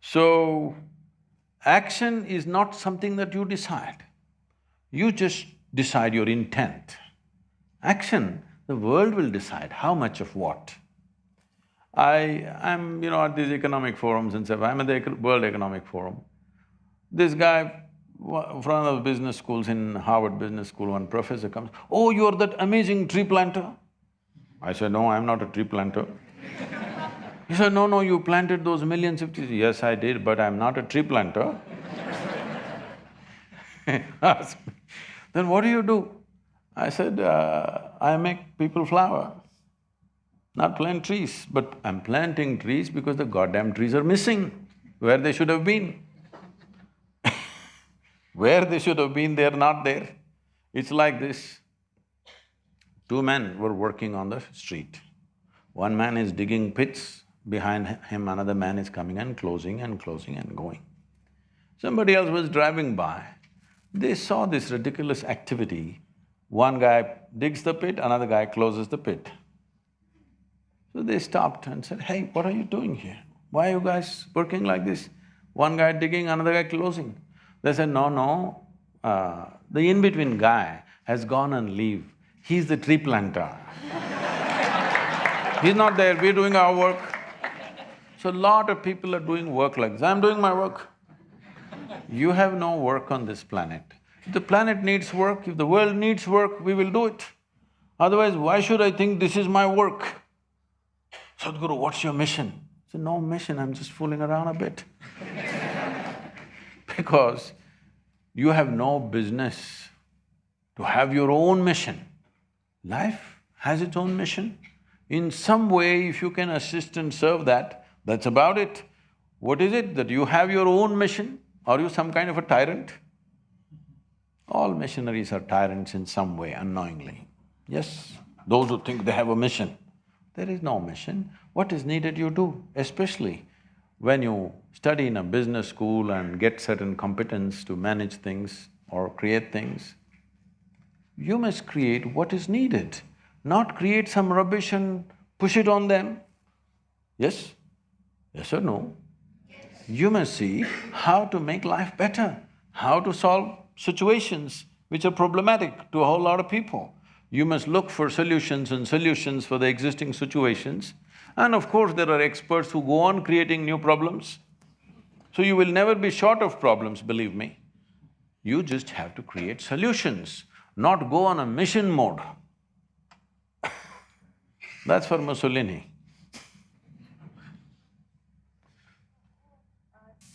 so, action is not something that you decide. You just decide your intent. Action the world will decide how much of what. I… I'm, you know, at these economic forums and stuff, I'm at the World Economic Forum. This guy from one of the business schools in Harvard Business School, one professor comes, oh, you're that amazing tree planter. I said, no, I'm not a tree planter. he said, no, no, you planted those millions of trees. Yes, I did, but I'm not a tree planter. then what do you do? I said, uh, I make people flower, not plant trees, but I'm planting trees because the goddamn trees are missing where they should have been. where they should have been, they're not there. It's like this. Two men were working on the street. One man is digging pits, behind him another man is coming and closing and closing and going. Somebody else was driving by, they saw this ridiculous activity one guy digs the pit, another guy closes the pit. So they stopped and said, hey, what are you doing here? Why are you guys working like this? One guy digging, another guy closing. They said, no, no, uh, the in-between guy has gone and leave. He's the tree planter. He's not there, we're doing our work. So a lot of people are doing work like this. I'm doing my work. You have no work on this planet. If the planet needs work, if the world needs work, we will do it. Otherwise, why should I think this is my work? Sadhguru, what's your mission? I said, no mission, I'm just fooling around a bit because you have no business to have your own mission. Life has its own mission. In some way, if you can assist and serve that, that's about it. What is it that you have your own mission? Are you some kind of a tyrant? All missionaries are tyrants in some way, unknowingly. Yes, those who think they have a mission. There is no mission. What is needed you do, especially when you study in a business school and get certain competence to manage things or create things, you must create what is needed, not create some rubbish and push it on them. Yes? Yes or no? Yes. You must see how to make life better, how to solve situations which are problematic to a whole lot of people. You must look for solutions and solutions for the existing situations. And of course, there are experts who go on creating new problems. So you will never be short of problems, believe me. You just have to create solutions, not go on a mission mode. That's for Mussolini.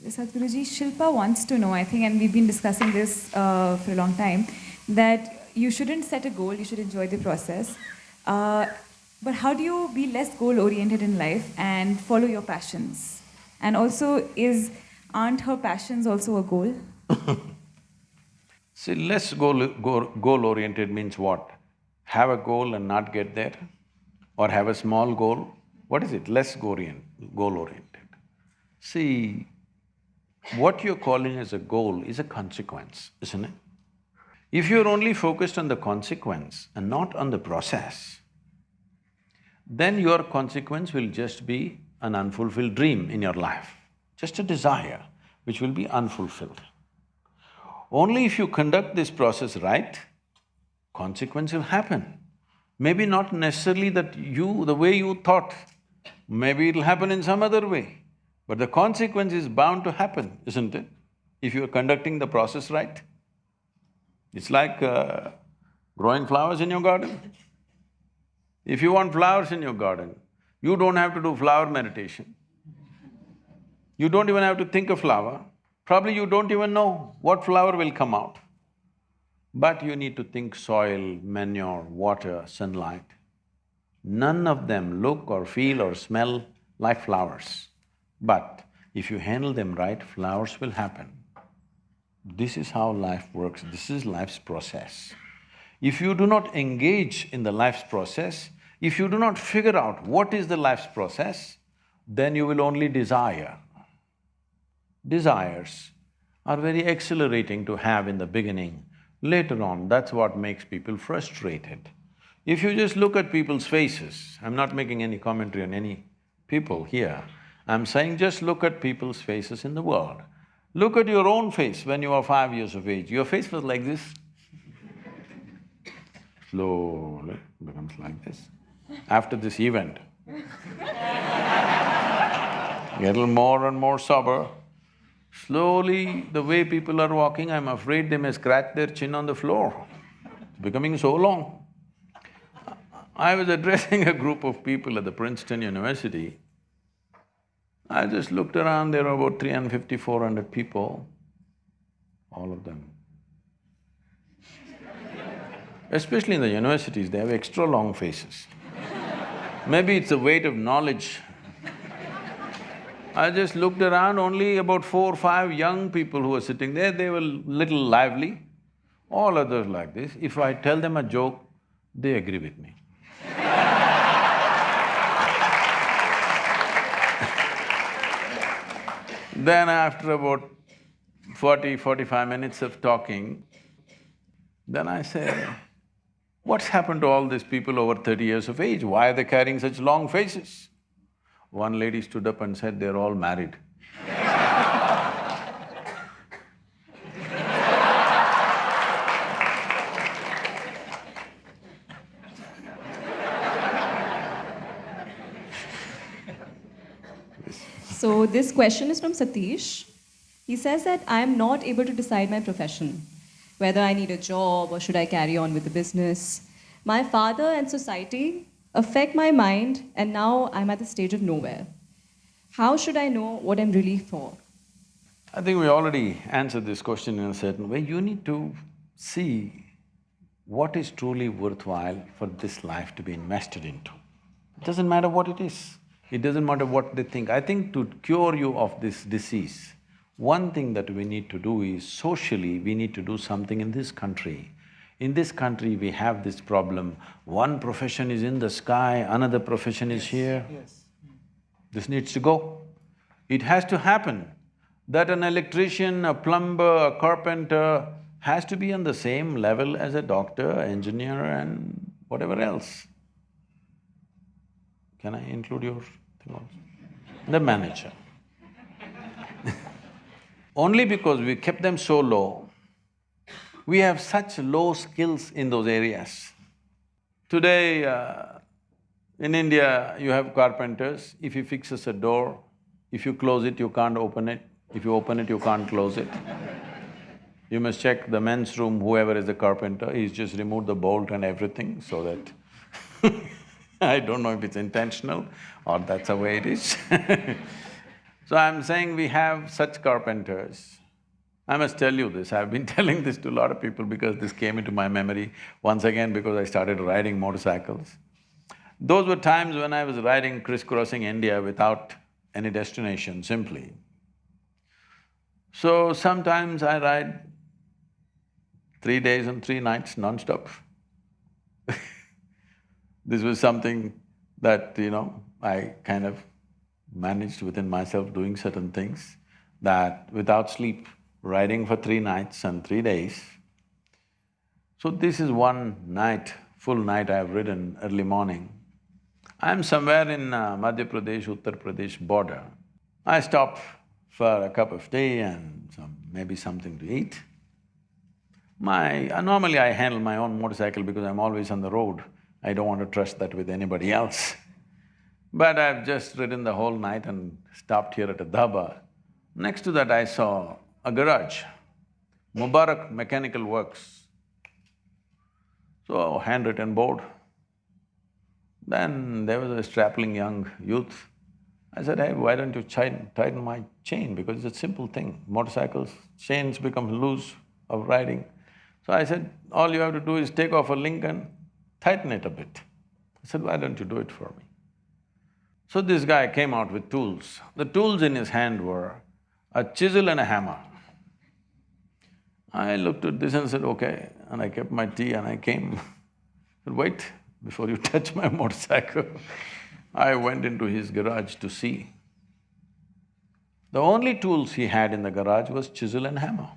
Sadhguruji, Shilpa wants to know, I think, and we've been discussing this uh, for a long time, that you shouldn't set a goal, you should enjoy the process. Uh, but how do you be less goal-oriented in life and follow your passions? And also, is aren't her passions also a goal? See, less goal, goal, goal-oriented means what? Have a goal and not get there? Or have a small goal? What is it? Less goal-oriented. See, what you're calling as a goal is a consequence, isn't it? If you're only focused on the consequence and not on the process, then your consequence will just be an unfulfilled dream in your life, just a desire which will be unfulfilled. Only if you conduct this process right, consequence will happen. Maybe not necessarily that you… the way you thought, maybe it'll happen in some other way. But the consequence is bound to happen, isn't it? If you are conducting the process right. It's like uh, growing flowers in your garden. If you want flowers in your garden, you don't have to do flower meditation. You don't even have to think of flower. Probably you don't even know what flower will come out. But you need to think soil, manure, water, sunlight. None of them look or feel or smell like flowers. But if you handle them right, flowers will happen. This is how life works, this is life's process. If you do not engage in the life's process, if you do not figure out what is the life's process, then you will only desire. Desires are very exhilarating to have in the beginning. Later on, that's what makes people frustrated. If you just look at people's faces, I'm not making any commentary on any people here, I'm saying just look at people's faces in the world. Look at your own face when you were five years of age, your face was like this. Slowly becomes like this. After this event, little more and more sober. Slowly, the way people are walking, I'm afraid they may scratch their chin on the floor. It's becoming so long. I was addressing a group of people at the Princeton University I just looked around, there were about 350, 400 people, all of them. Especially in the universities, they have extra long faces. Maybe it's the weight of knowledge. I just looked around, only about four or five young people who were sitting there, they were little lively. All others like this, if I tell them a joke, they agree with me. Then after about 40, 45 minutes of talking, then I said, what's happened to all these people over thirty years of age? Why are they carrying such long faces? One lady stood up and said, they're all married. So this question is from Satish. He says that I am not able to decide my profession. whether I need a job or should I carry on with the business. My father and society affect my mind, and now I'm at the stage of nowhere. How should I know what I'm really for? I think we already answered this question in a certain way. You need to see what is truly worthwhile for this life to be invested into. It doesn't matter what it is, it doesn't matter what they think. I think to cure you of this disease, one thing that we need to do is socially, we need to do something in this country. In this country, we have this problem, one profession is in the sky, another profession is here. Yes. This needs to go. It has to happen that an electrician, a plumber, a carpenter has to be on the same level as a doctor, engineer and whatever else. Can I include your also? The manager. Only because we kept them so low, we have such low skills in those areas. Today, uh, in India, you have carpenters, if he fixes a door, if you close it, you can't open it, if you open it, you can't close it. You must check the men's room, whoever is the carpenter, he's just removed the bolt and everything so that I don't know if it's intentional or that's the way it is So I'm saying we have such carpenters. I must tell you this, I've been telling this to a lot of people because this came into my memory once again because I started riding motorcycles. Those were times when I was riding crisscrossing India without any destination, simply. So sometimes I ride three days and three nights non-stop. This was something that, you know, I kind of managed within myself doing certain things that without sleep, riding for three nights and three days. So this is one night, full night I have ridden early morning. I'm somewhere in uh, Madhya Pradesh, Uttar Pradesh border. I stop for a cup of tea and some… maybe something to eat. My… uh, normally I handle my own motorcycle because I'm always on the road. I don't want to trust that with anybody else. But I've just ridden the whole night and stopped here at a dhaba. Next to that I saw a garage, Mubarak Mechanical Works. So, handwritten board. Then there was a strapping young youth. I said, hey, why don't you tighten, tighten my chain because it's a simple thing. Motorcycles, chains become loose of riding. So I said, all you have to do is take off a and tighten it a bit. I said, why don't you do it for me? So this guy came out with tools. The tools in his hand were a chisel and a hammer. I looked at this and said, okay, and I kept my tea and I came. said, wait, before you touch my motorcycle. I went into his garage to see. The only tools he had in the garage was chisel and hammer.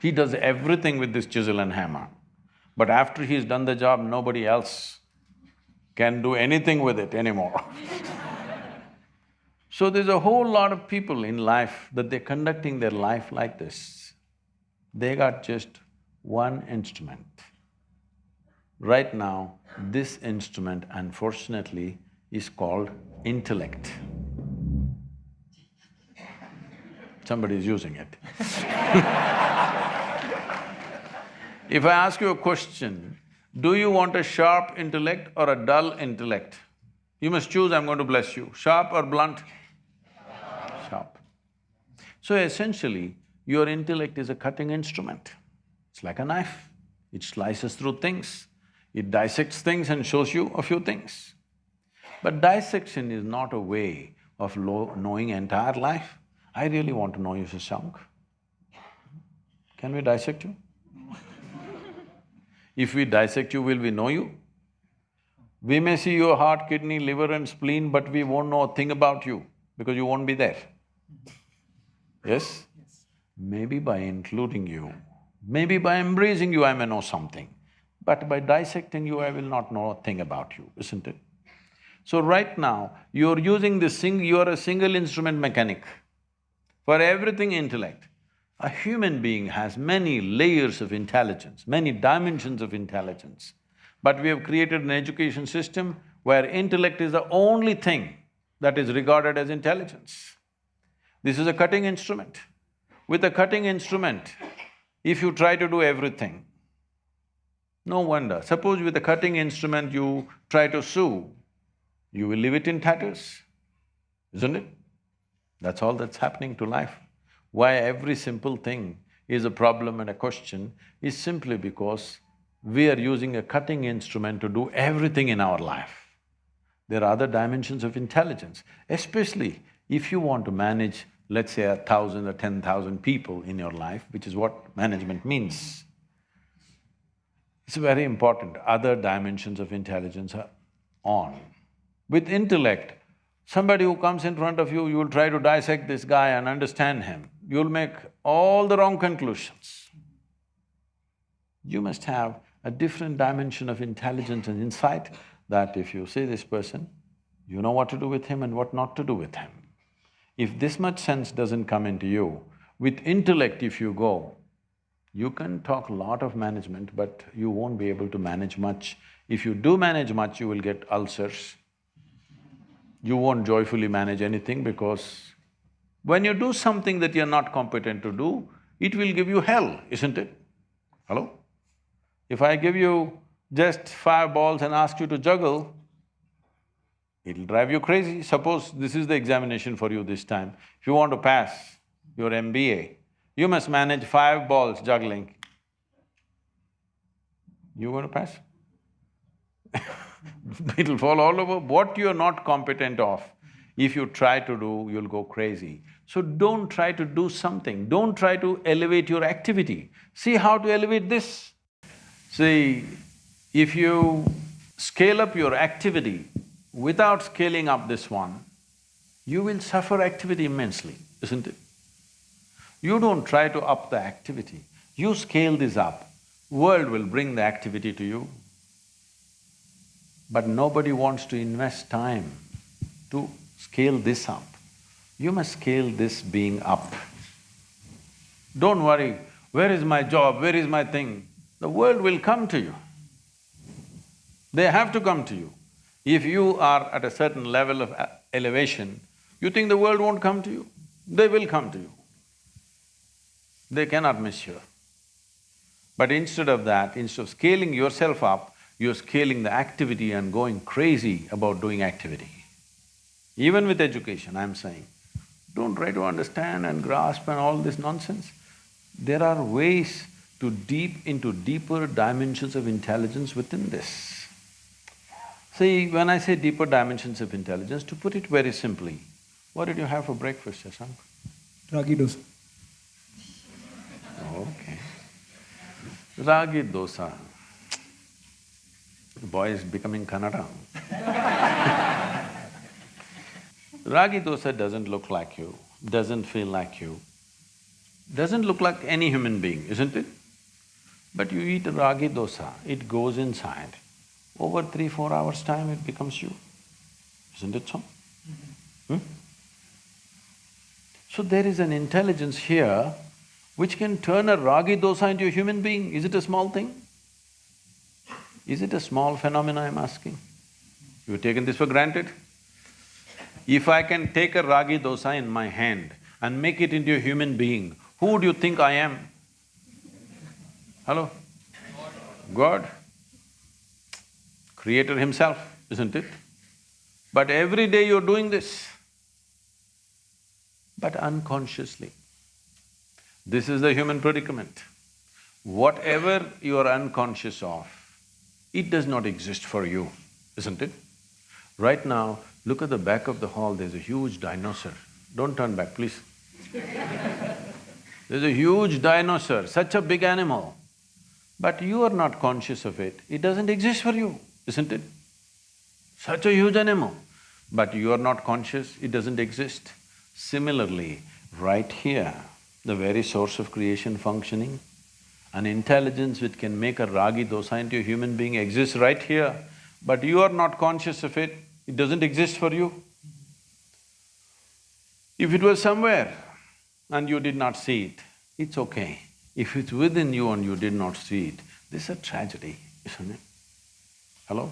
He does everything with this chisel and hammer. But after he's done the job, nobody else can do anything with it anymore So there's a whole lot of people in life that they're conducting their life like this. They got just one instrument. Right now, this instrument unfortunately is called intellect. Somebody's using it If I ask you a question, do you want a sharp intellect or a dull intellect? You must choose, I'm going to bless you. Sharp or blunt? Sharp. So essentially, your intellect is a cutting instrument. It's like a knife. It slices through things, it dissects things and shows you a few things. But dissection is not a way of knowing entire life. I really want to know you, Shashank. Can we dissect you? If we dissect you, will we know you? We may see your heart, kidney, liver and spleen, but we won't know a thing about you because you won't be there. Yes? yes? Maybe by including you, maybe by embracing you, I may know something. But by dissecting you, I will not know a thing about you, isn't it? So right now, you're using this sing… you're a single instrument mechanic. For everything intellect, a human being has many layers of intelligence, many dimensions of intelligence. But we have created an education system where intellect is the only thing that is regarded as intelligence. This is a cutting instrument. With a cutting instrument, If you try to do everything, no wonder. Suppose with a cutting instrument you try to sew, you will leave it in tatters, isn't it? That's all that's happening to life. Why every simple thing is a problem and a question is simply because we are using a cutting instrument to do everything in our life. There are other dimensions of intelligence, especially if you want to manage, let's say, a thousand or ten thousand people in your life, which is what management means. It's very important, other dimensions of intelligence are on. With intellect, somebody who comes in front of you, you will try to dissect this guy and understand him, you'll make all the wrong conclusions. You must have a different dimension of intelligence and insight that if you see this person, you know what to do with him and what not to do with him. If this much sense doesn't come into you, with intellect if you go, you can talk a lot of management, but you won't be able to manage much. If you do manage much, you will get ulcers. You won't joyfully manage anything because when you do something that you're not competent to do, it will give you hell, isn't it? Hello? If I give you just five balls and ask you to juggle, it'll drive you crazy. Suppose this is the examination for you this time. If you want to pass your MBA, you must manage five balls juggling. You going to pass? It'll fall all over. What you're not competent of, if you try to do, you'll go crazy. So don't try to do something, don't try to elevate your activity. See how to elevate this. See, if you scale up your activity without scaling up this one, you will suffer activity immensely, isn't it? You don't try to up the activity, you scale this up, world will bring the activity to you. But nobody wants to invest time to scale this up. You must scale this being up. Don't worry, where is my job, where is my thing? The world will come to you. They have to come to you. If you are at a certain level of uh, elevation, you think the world won't come to you? They will come to you. They cannot miss you. But instead of that, instead of scaling yourself up, you're scaling the activity and going crazy about doing activity. Even with education, I'm saying, don't try to understand and grasp and all this nonsense. There are ways to deep into deeper dimensions of intelligence within this. See, when I say deeper dimensions of intelligence, to put it very simply, what did you have for breakfast, Shashank? Ragi dosa. Okay. Ragi dosa. The boy is becoming Kannada. Ragi dosa doesn't look like you, doesn't feel like you, doesn't look like any human being, isn't it? But you eat a ragi dosa, it goes inside. Over three, four hours' time, it becomes you. Isn't it so? Hmm? So there is an intelligence here which can turn a ragi dosa into a human being. Is it a small thing? Is it a small phenomena, I'm asking? You've taken this for granted? If I can take a ragi dosa in my hand and make it into a human being, who would you think I am? Hello? God. Creator himself, isn't it? But every day you're doing this, but unconsciously. This is the human predicament. Whatever you are unconscious of, it does not exist for you, isn't it? Right now, look at the back of the hall, there's a huge dinosaur. Don't turn back, please. there's a huge dinosaur, such a big animal. But you are not conscious of it, it doesn't exist for you, isn't it? Such a huge animal, but you are not conscious, it doesn't exist. Similarly, right here, the very source of creation functioning, an intelligence which can make a ragi dosa into a human being exists right here, but you are not conscious of it, it doesn't exist for you. If it was somewhere and you did not see it, it's okay. If it's within you and you did not see it, this is a tragedy, isn't it? Hello?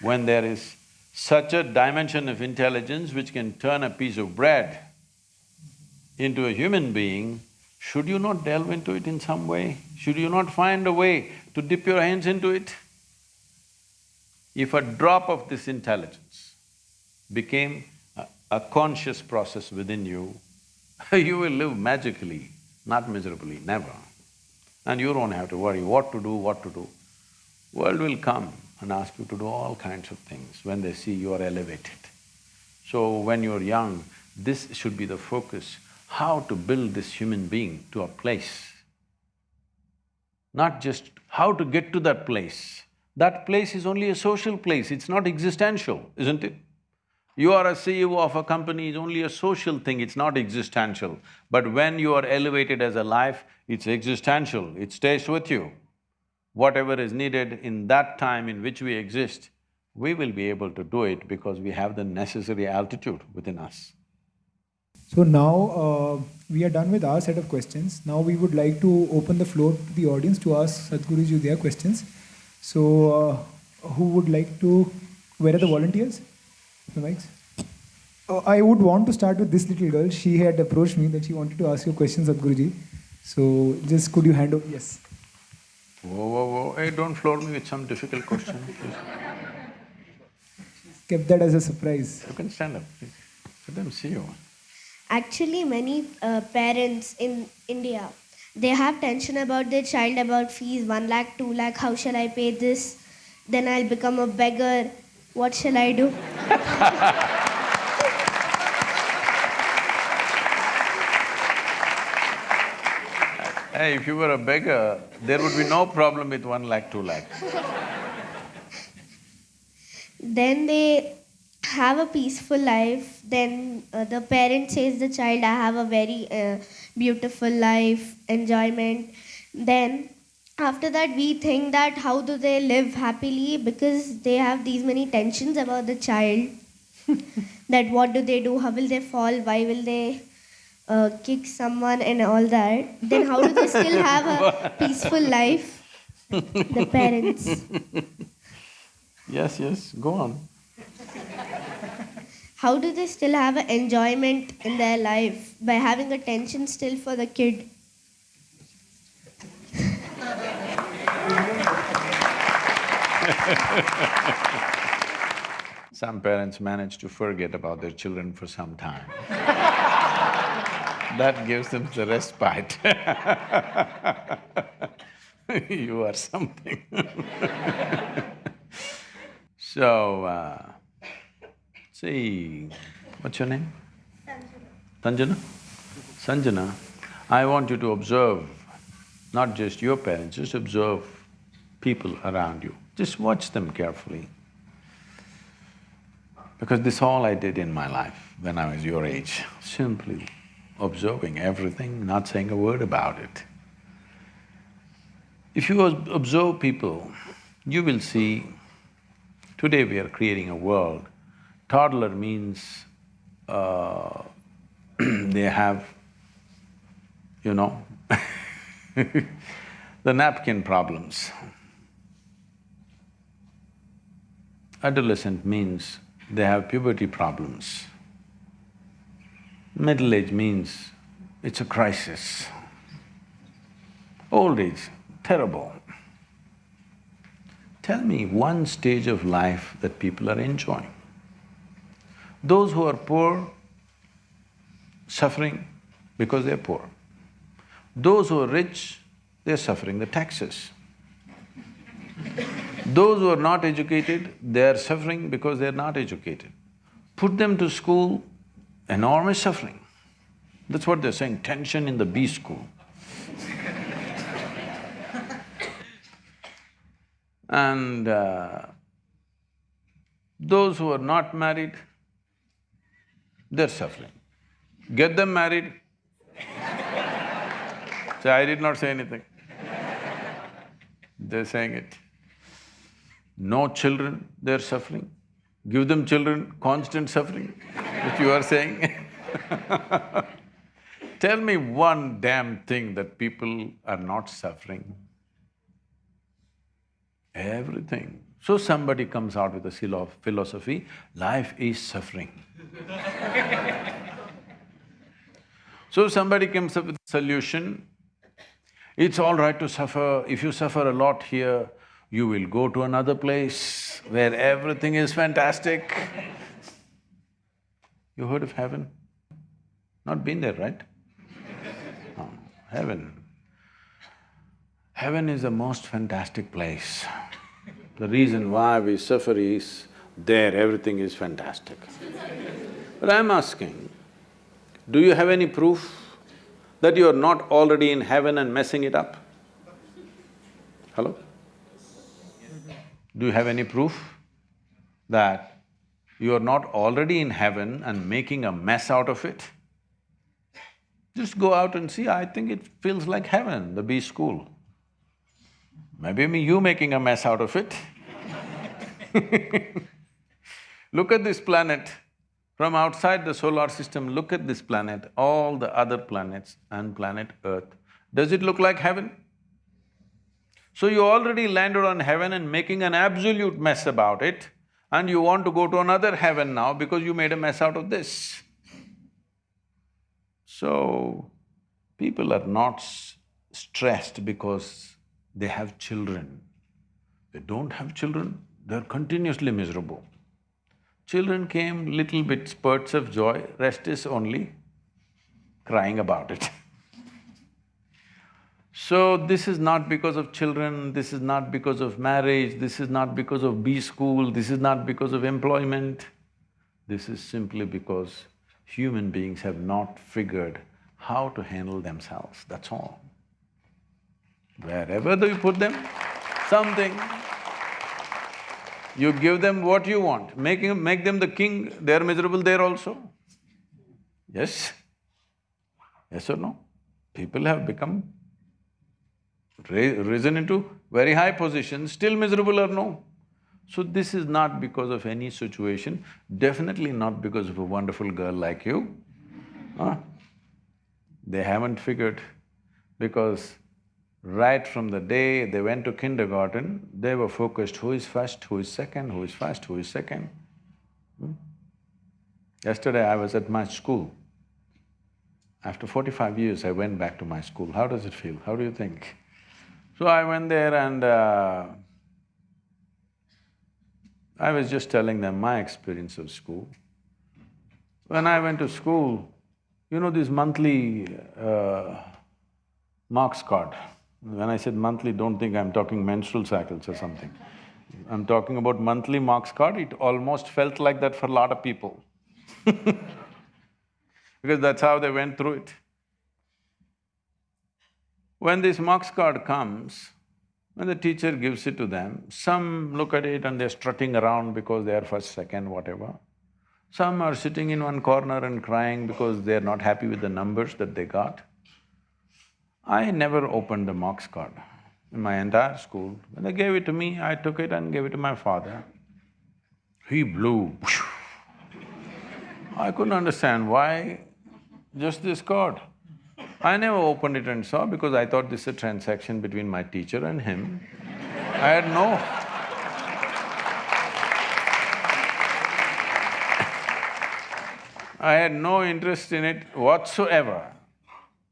When there is such a dimension of intelligence which can turn a piece of bread into a human being, should you not delve into it in some way? Should you not find a way to dip your hands into it? If a drop of this intelligence became a, a conscious process within you, you will live magically, not miserably, never. And you don't have to worry what to do, what to do. World will come and ask you to do all kinds of things when they see you are elevated. So when you're young, this should be the focus, how to build this human being to a place. Not just how to get to that place. That place is only a social place, it's not existential, isn't it? You are a CEO of a company, it's only a social thing, it's not existential. But when you are elevated as a life, it's existential, it stays with you. Whatever is needed in that time in which we exist, we will be able to do it because we have the necessary altitude within us. So now uh, we are done with our set of questions. Now we would like to open the floor to the audience to ask Sadhguruji their questions. So uh, who would like to… Where are the volunteers? The mics? Uh, I would want to start with this little girl. She had approached me that she wanted to ask you questions, Sadhguruji. So just could you hand over… Yes. Whoa, whoa, whoa, hey, don't floor me with some difficult question, please. Kept that as a surprise. You can stand up, please. Let them see you. Actually, many uh, parents in India, they have tension about their child about fees, 1 lakh, 2 lakh, how shall I pay this? Then I'll become a beggar. What shall I do? Hey, if you were a beggar, there would be no problem with one lakh, two lakhs. Then they have a peaceful life. Then uh, the parent says the child, I have a very uh, beautiful life, enjoyment. Then after that, we think that how do they live happily because they have these many tensions about the child. that what do they do? How will they fall? Why will they uh, kick someone and all that? Then how do they still have a peaceful life? The parents. Yes, yes, go on. How do they still have an enjoyment in their life by having attention still for the kid? Some parents manage to forget about their children for some time. that gives them the respite. you are something. so, uh, see, what's your name? Sanjana. Sanjana, Sanjana, I want you to observe not just your parents, just observe people around you. Just watch them carefully. Because this all I did in my life when I was your age, simply observing everything, not saying a word about it. If you observe people, you will see, today we are creating a world. Toddler means uh, they have, you know, the napkin problems. Adolescent means they have puberty problems. Middle age means it's a crisis. Old age, terrible. Tell me one stage of life that people are enjoying. Those who are poor, suffering because they're poor. Those who are rich, they're suffering the taxes. Those who are not educated, they are suffering because they're not educated. Put them to school, enormous suffering. That's what they're saying, tension in the B school. and uh, those who are not married, they're suffering. Get them married. Say, I did not say anything. They're saying it. No children, they're suffering. Give them children, constant suffering, which you are saying Tell me one damn thing that people are not suffering. Everything. So somebody comes out with a philo- philosophy, life is suffering. So somebody comes up with a solution, it's all right to suffer, if you suffer a lot here, you will go to another place where everything is fantastic. You heard of heaven? Not been there, right? Oh, heaven. Heaven is the most fantastic place. The reason why we suffer is, there everything is fantastic. But I'm asking, do you have any proof that you are not already in heaven and messing it up? Hello? Do you have any proof that you are not already in heaven and making a mess out of it? Just go out and see, I think it feels like heaven, the B school. Maybe me you making a mess out of it Look at this planet, from outside the solar system, look at this planet, all the other planets and planet Earth. Does it look like heaven? So you already landed on heaven and making an absolute mess about it, and you want to go to another heaven now because you made a mess out of this. So, people are not stressed because they have children. They don't have children, they're continuously miserable. Children came, little bit spurts of joy, rest is only crying about it. so, this is not because of children, this is not because of marriage, this is not because of B school, this is not because of employment. This is simply because human beings have not figured how to handle themselves, that's all. Wherever do you put them, something you give them what you want, making… make them the king, they're miserable there also. Yes? Yes or no? People have become risen into very high positions, still miserable or no? So this is not because of any situation, definitely not because of a wonderful girl like you. Huh? They haven't figured because Right from the day they went to kindergarten, they were focused who is first, who is second, who is first, who is second. Hmm? Yesterday I was at my school. After forty-five years, I went back to my school. How does it feel? How do you think? So I went there and uh, I was just telling them my experience of school. When I went to school, you know this monthly uh, marks card, when I said monthly, don't think I'm talking menstrual cycles or something. I'm talking about monthly marks card, it almost felt like that for a lot of people because that's how they went through it. When this marks card comes, when the teacher gives it to them, some look at it and they're strutting around because they are first, second, whatever. Some are sitting in one corner and crying because they're not happy with the numbers that they got. I never opened the marks card in my entire school. When they gave it to me, I took it and gave it to my father. He blew. I couldn't understand why just this card. I never opened it and saw because I thought this is a transaction between my teacher and him. I had no I had no interest in it whatsoever.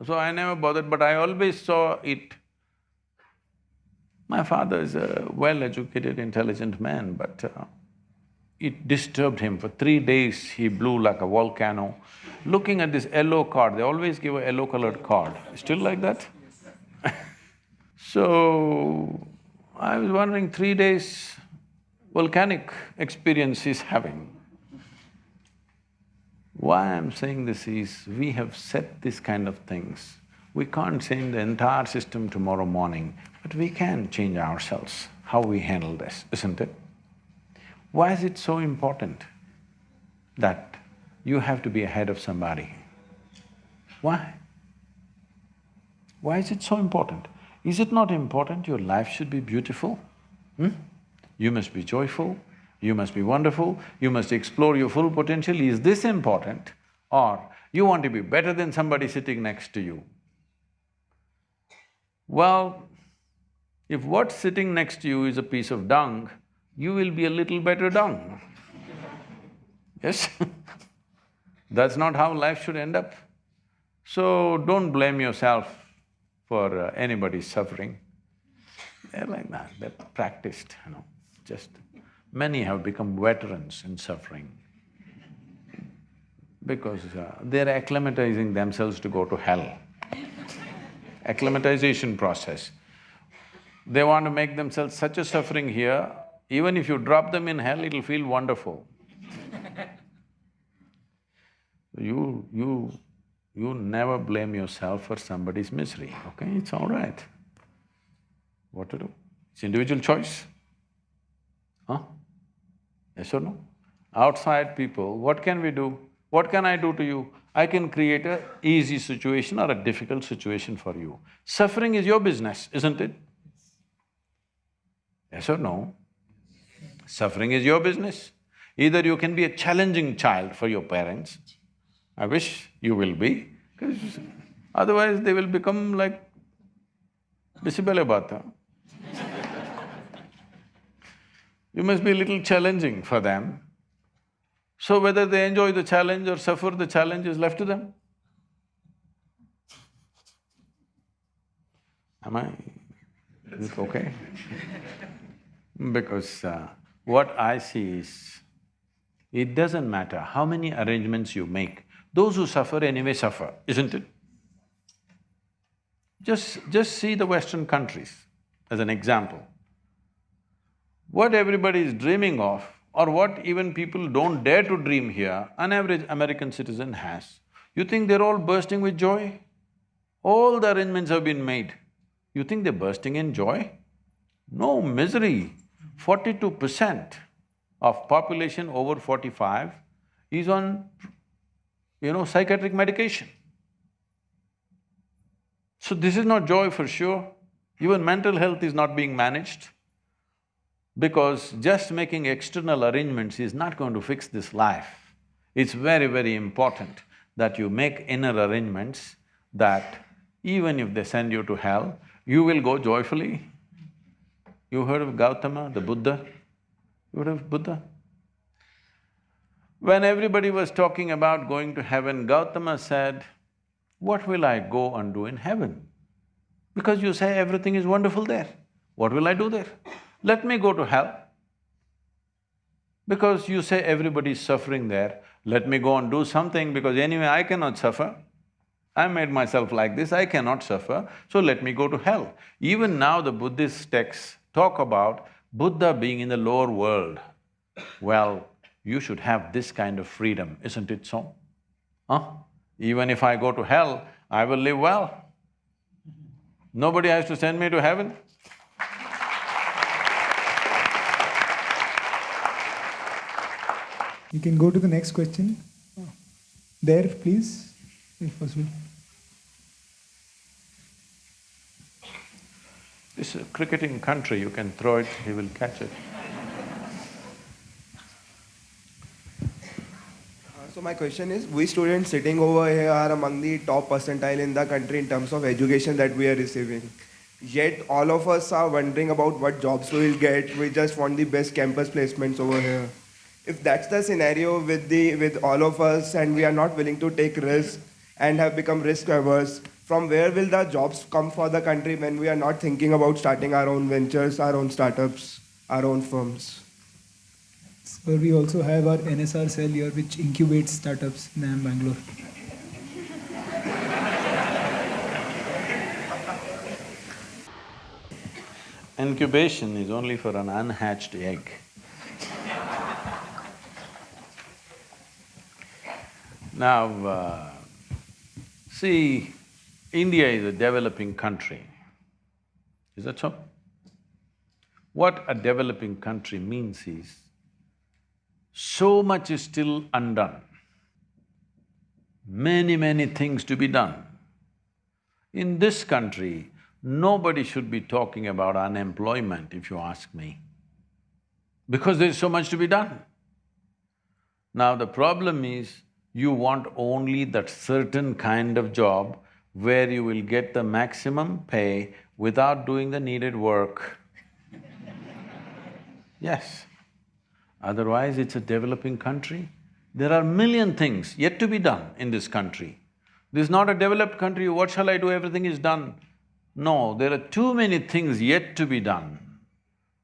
So I never bothered, but I always saw it. My father is a well-educated, intelligent man, but uh, it disturbed him. For three days, he blew like a volcano. Looking at this yellow card, they always give a yellow-colored card. Still like that? so, I was wondering, three days volcanic experience he's having. Why I'm saying this is, we have set this kind of things. We can't change the entire system tomorrow morning, but we can change ourselves, how we handle this, isn't it? Why is it so important that you have to be ahead of somebody? Why? Why is it so important? Is it not important your life should be beautiful? Hmm? You must be joyful, you must be wonderful, you must explore your full potential, is this important? Or you want to be better than somebody sitting next to you? Well, if what's sitting next to you is a piece of dung, you will be a little better dung. Yes That's not how life should end up. So don't blame yourself for uh, anybody's suffering. They're like that, they're practiced, you know, just… Many have become veterans in suffering because uh, they're acclimatizing themselves to go to hell. Acclimatization process. They want to make themselves such a suffering here, even if you drop them in hell, it'll feel wonderful. You… you… you never blame yourself for somebody's misery, okay? It's all right. What to do? It's individual choice. Huh? Yes or no? Outside people, what can we do? What can I do to you? I can create a easy situation or a difficult situation for you. Suffering is your business, isn't it? Yes or no? Suffering is your business. Either you can be a challenging child for your parents, I wish you will be, because otherwise they will become like Bisi Bele Bath. You must be a little challenging for them. So whether they enjoy the challenge or suffer the challenge is left to them. Am I… is it okay? Because uh, what I see is, it doesn't matter how many arrangements you make, those who suffer anyway suffer, isn't it? Just… just see the Western countries as an example. What everybody is dreaming of, or what even people don't dare to dream here, an average American citizen has. You think they're all bursting with joy? All the arrangements have been made. You think they're bursting in joy? No, misery. Forty-two percent of population over forty-five is on, you know, psychiatric medication. So this is not joy for sure. Even mental health is not being managed because just making external arrangements is not going to fix this life. It's very, very important that you make inner arrangements that even if they send you to hell, you will go joyfully. You heard of Gautama, the Buddha? You heard of Buddha? When everybody was talking about going to heaven, Gautama said, what will I go and do in heaven? Because you say everything is wonderful there, what will I do there? Let me go to hell. Because you say everybody is suffering there, let me go and do something because anyway I cannot suffer. I made myself like this, I cannot suffer, so let me go to hell. Even now the Buddhist texts talk about Buddha being in the lower world. Well, you should have this kind of freedom, isn't it so? Huh? Even if I go to hell, I will live well. Nobody has to send me to heaven. You can go to the next question. There, please, if possible. This is a cricketing country, you can throw it, he will catch it. Uh, so my question is, we students sitting over here are among the top percentile in the country in terms of education that we are receiving. Yet all of us are wondering about what jobs we will get. We just want the best campus placements over here if that's the scenario with the with all of us and we are not willing to take risks and have become risk averse from where will the jobs come for the country when we are not thinking about starting our own ventures our own startups our own firms so we also have our NSRCEL here which incubates startups in IIM bangalore Incubation is only for an unhatched egg. Now, uh, see, India is a developing country. Is that so? What a developing country means is, so much is still undone. Many, many things to be done. In this country, nobody should be talking about unemployment, if you ask me, because there's so much to be done. Now, the problem is, you want only that certain kind of job where you will get the maximum pay without doing the needed work. yes. Otherwise, it's a developing country. There are million things yet to be done in this country. This is not a developed country, what shall I do, everything is done. No, there are too many things yet to be done.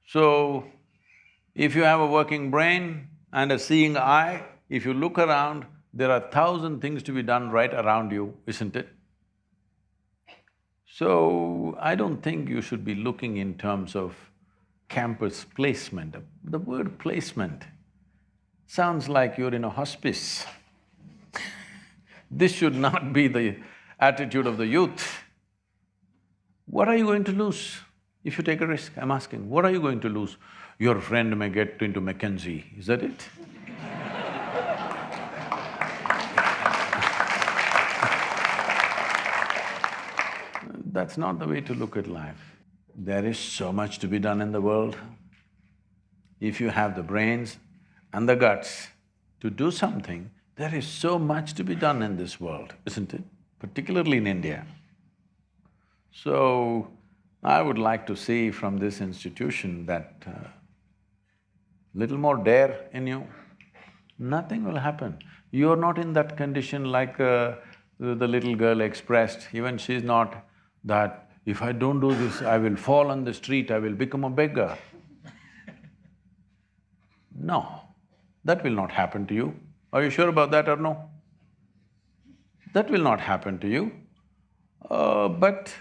So, if you have a working brain and a seeing eye, if you look around, there are thousand things to be done right around you, isn't it? So, I don't think you should be looking in terms of campus placement. The word placement sounds like you're in a hospice. This should not be the attitude of the youth. What are you going to lose if you take a risk? I'm asking, what are you going to lose? Your friend may get into McKinsey, is that it? That's not the way to look at life. There is so much to be done in the world. If you have the brains and the guts to do something, there is so much to be done in this world, isn't it? Particularly in India. So, I would like to see from this institution that uh, little more dare in you, nothing will happen. You're not in that condition like uh, the the little girl expressed, even she's not that if I don't do this, I will fall on the street, I will become a beggar. No, that will not happen to you. Are you sure about that or no? That will not happen to you. Uh, but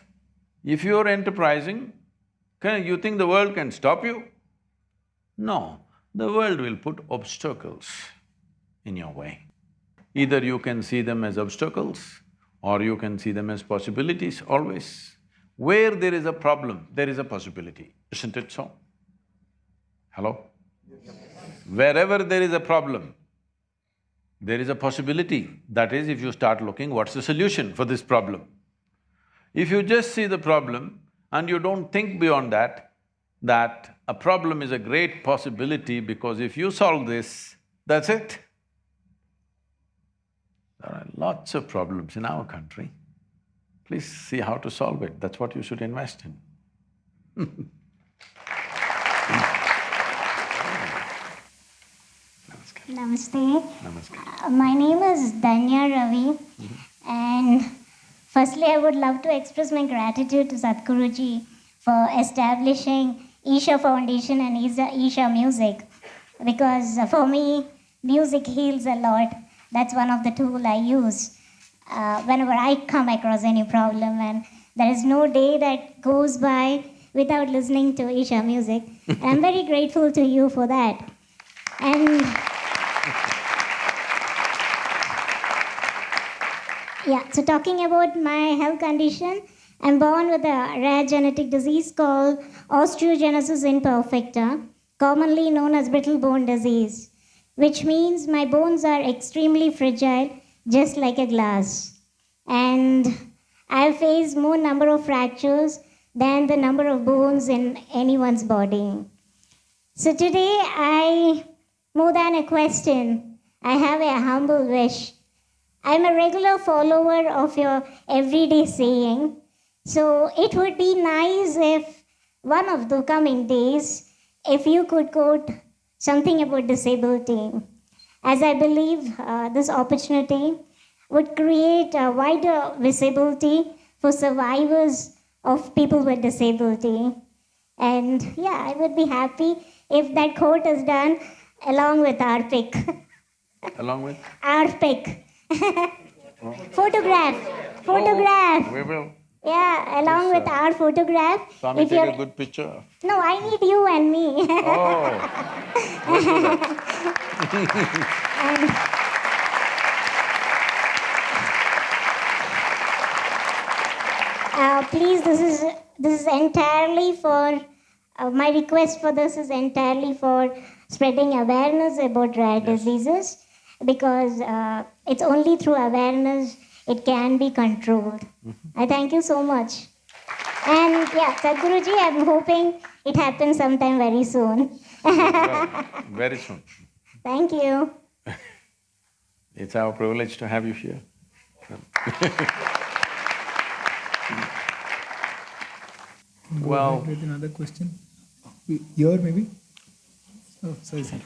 if you're enterprising, can… you think the world can stop you? No, the world will put obstacles in your way. Either you can see them as obstacles or you can see them as possibilities always. Where there is a problem, there is a possibility, isn't it so? Hello? Wherever there is a problem, there is a possibility. That is, if you start looking, what's the solution for this problem? If you just see the problem and you don't think beyond that, that a problem is a great possibility because if you solve this, that's it. There are lots of problems in our country. Please see how to solve it, that's what you should invest in. Namaste. Namaskar. Uh, My name is Dhanya Ravi, and firstly, I would love to express my gratitude to Sadhguruji for establishing Isha Foundation and Isha, Isha Music because for me, music heals a lot. That's one of the tools I use uh, whenever I come across any problem, and there is no day that goes by without listening to Isha music. and I'm very grateful to you for that. And Yeah, so talking about my health condition, I'm born with a rare genetic disease called osteogenesis imperfecta, commonly known as brittle bone disease, which means my bones are extremely fragile, just like a glass. And I've faced more number of fractures than the number of bones in anyone's body. So today, I, more than a question, I have a humble wish. I'm a regular follower of your everyday saying, so it would be nice if one of the coming days, if you could quote something about disability, as I believe uh, this opportunity would create a wider visibility for survivors of people with disability. And yeah, I would be happy if that quote is done along with our pick. Along with? our pick. photograph. Photograph. Oh, we will. Yeah, along Yes, with sir. our photograph. Swami, if take you're a good picture. no, I need you and me. Oh, And- Uh, please, this is this is entirely for uh, my request for this is entirely for spreading awareness about rare diseases because uh, it's only through awareness it can be controlled. I thank you so much. And yeah, Sadhguruji, I'm hoping it happens sometime very soon. well, very soon. Thank you. It's our privilege to have you here. Well- ahead with another question. Here maybe? Oh, sorry, sir.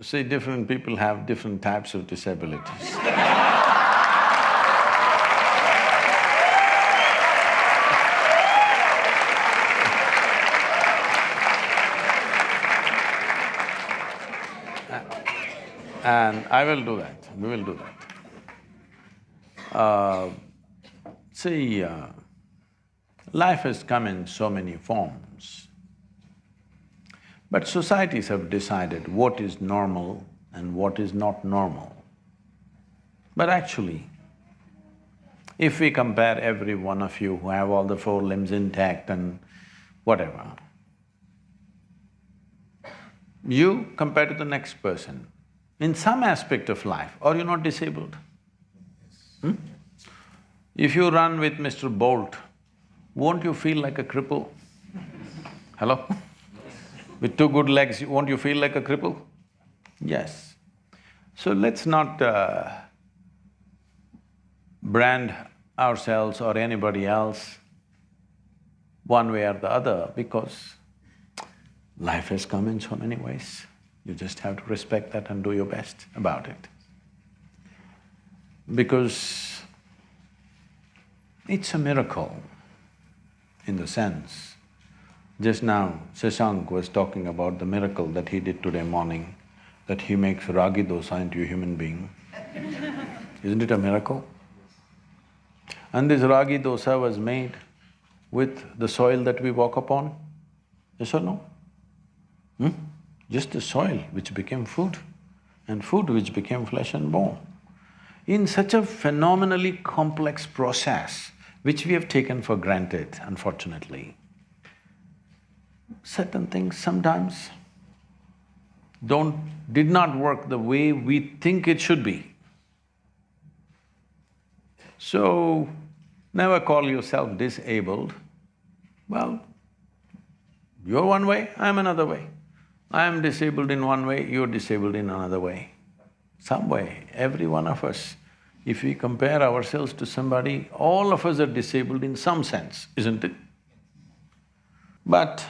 See, different people have different types of disabilities. And I will do that, we will do that. Uh, see, uh, life has come in so many forms. But societies have decided what is normal and what is not normal. But actually, if we compare every one of you who have all the four limbs intact and whatever, you compared to the next person, in some aspect of life, are you not disabled? Hmm? If you run with Mr. Bolt, won't you feel like a cripple? Hello? With two good legs, won't you feel like a cripple? Yes. So let's not uh, brand ourselves or anybody else one way or the other because life has come in so many ways. You just have to respect that and do your best about it. Because it's a miracle in the sense, just now Shashank was talking about the miracle that he did today morning, that he makes ragi dosa into a human being. Isn't it a miracle? And this ragi dosa was made with the soil that we walk upon, yes or no? Hmm? Just the soil which became food and food which became flesh and bone. In such a phenomenally complex process, which we have taken for granted, unfortunately, certain things sometimes don't… did not work the way we think it should be. So, never call yourself disabled. Well, you're one way, I'm another way. I am disabled in one way, you're disabled in another way. Some way, every one of us, if we compare ourselves to somebody, all of us are disabled in some sense, isn't it? But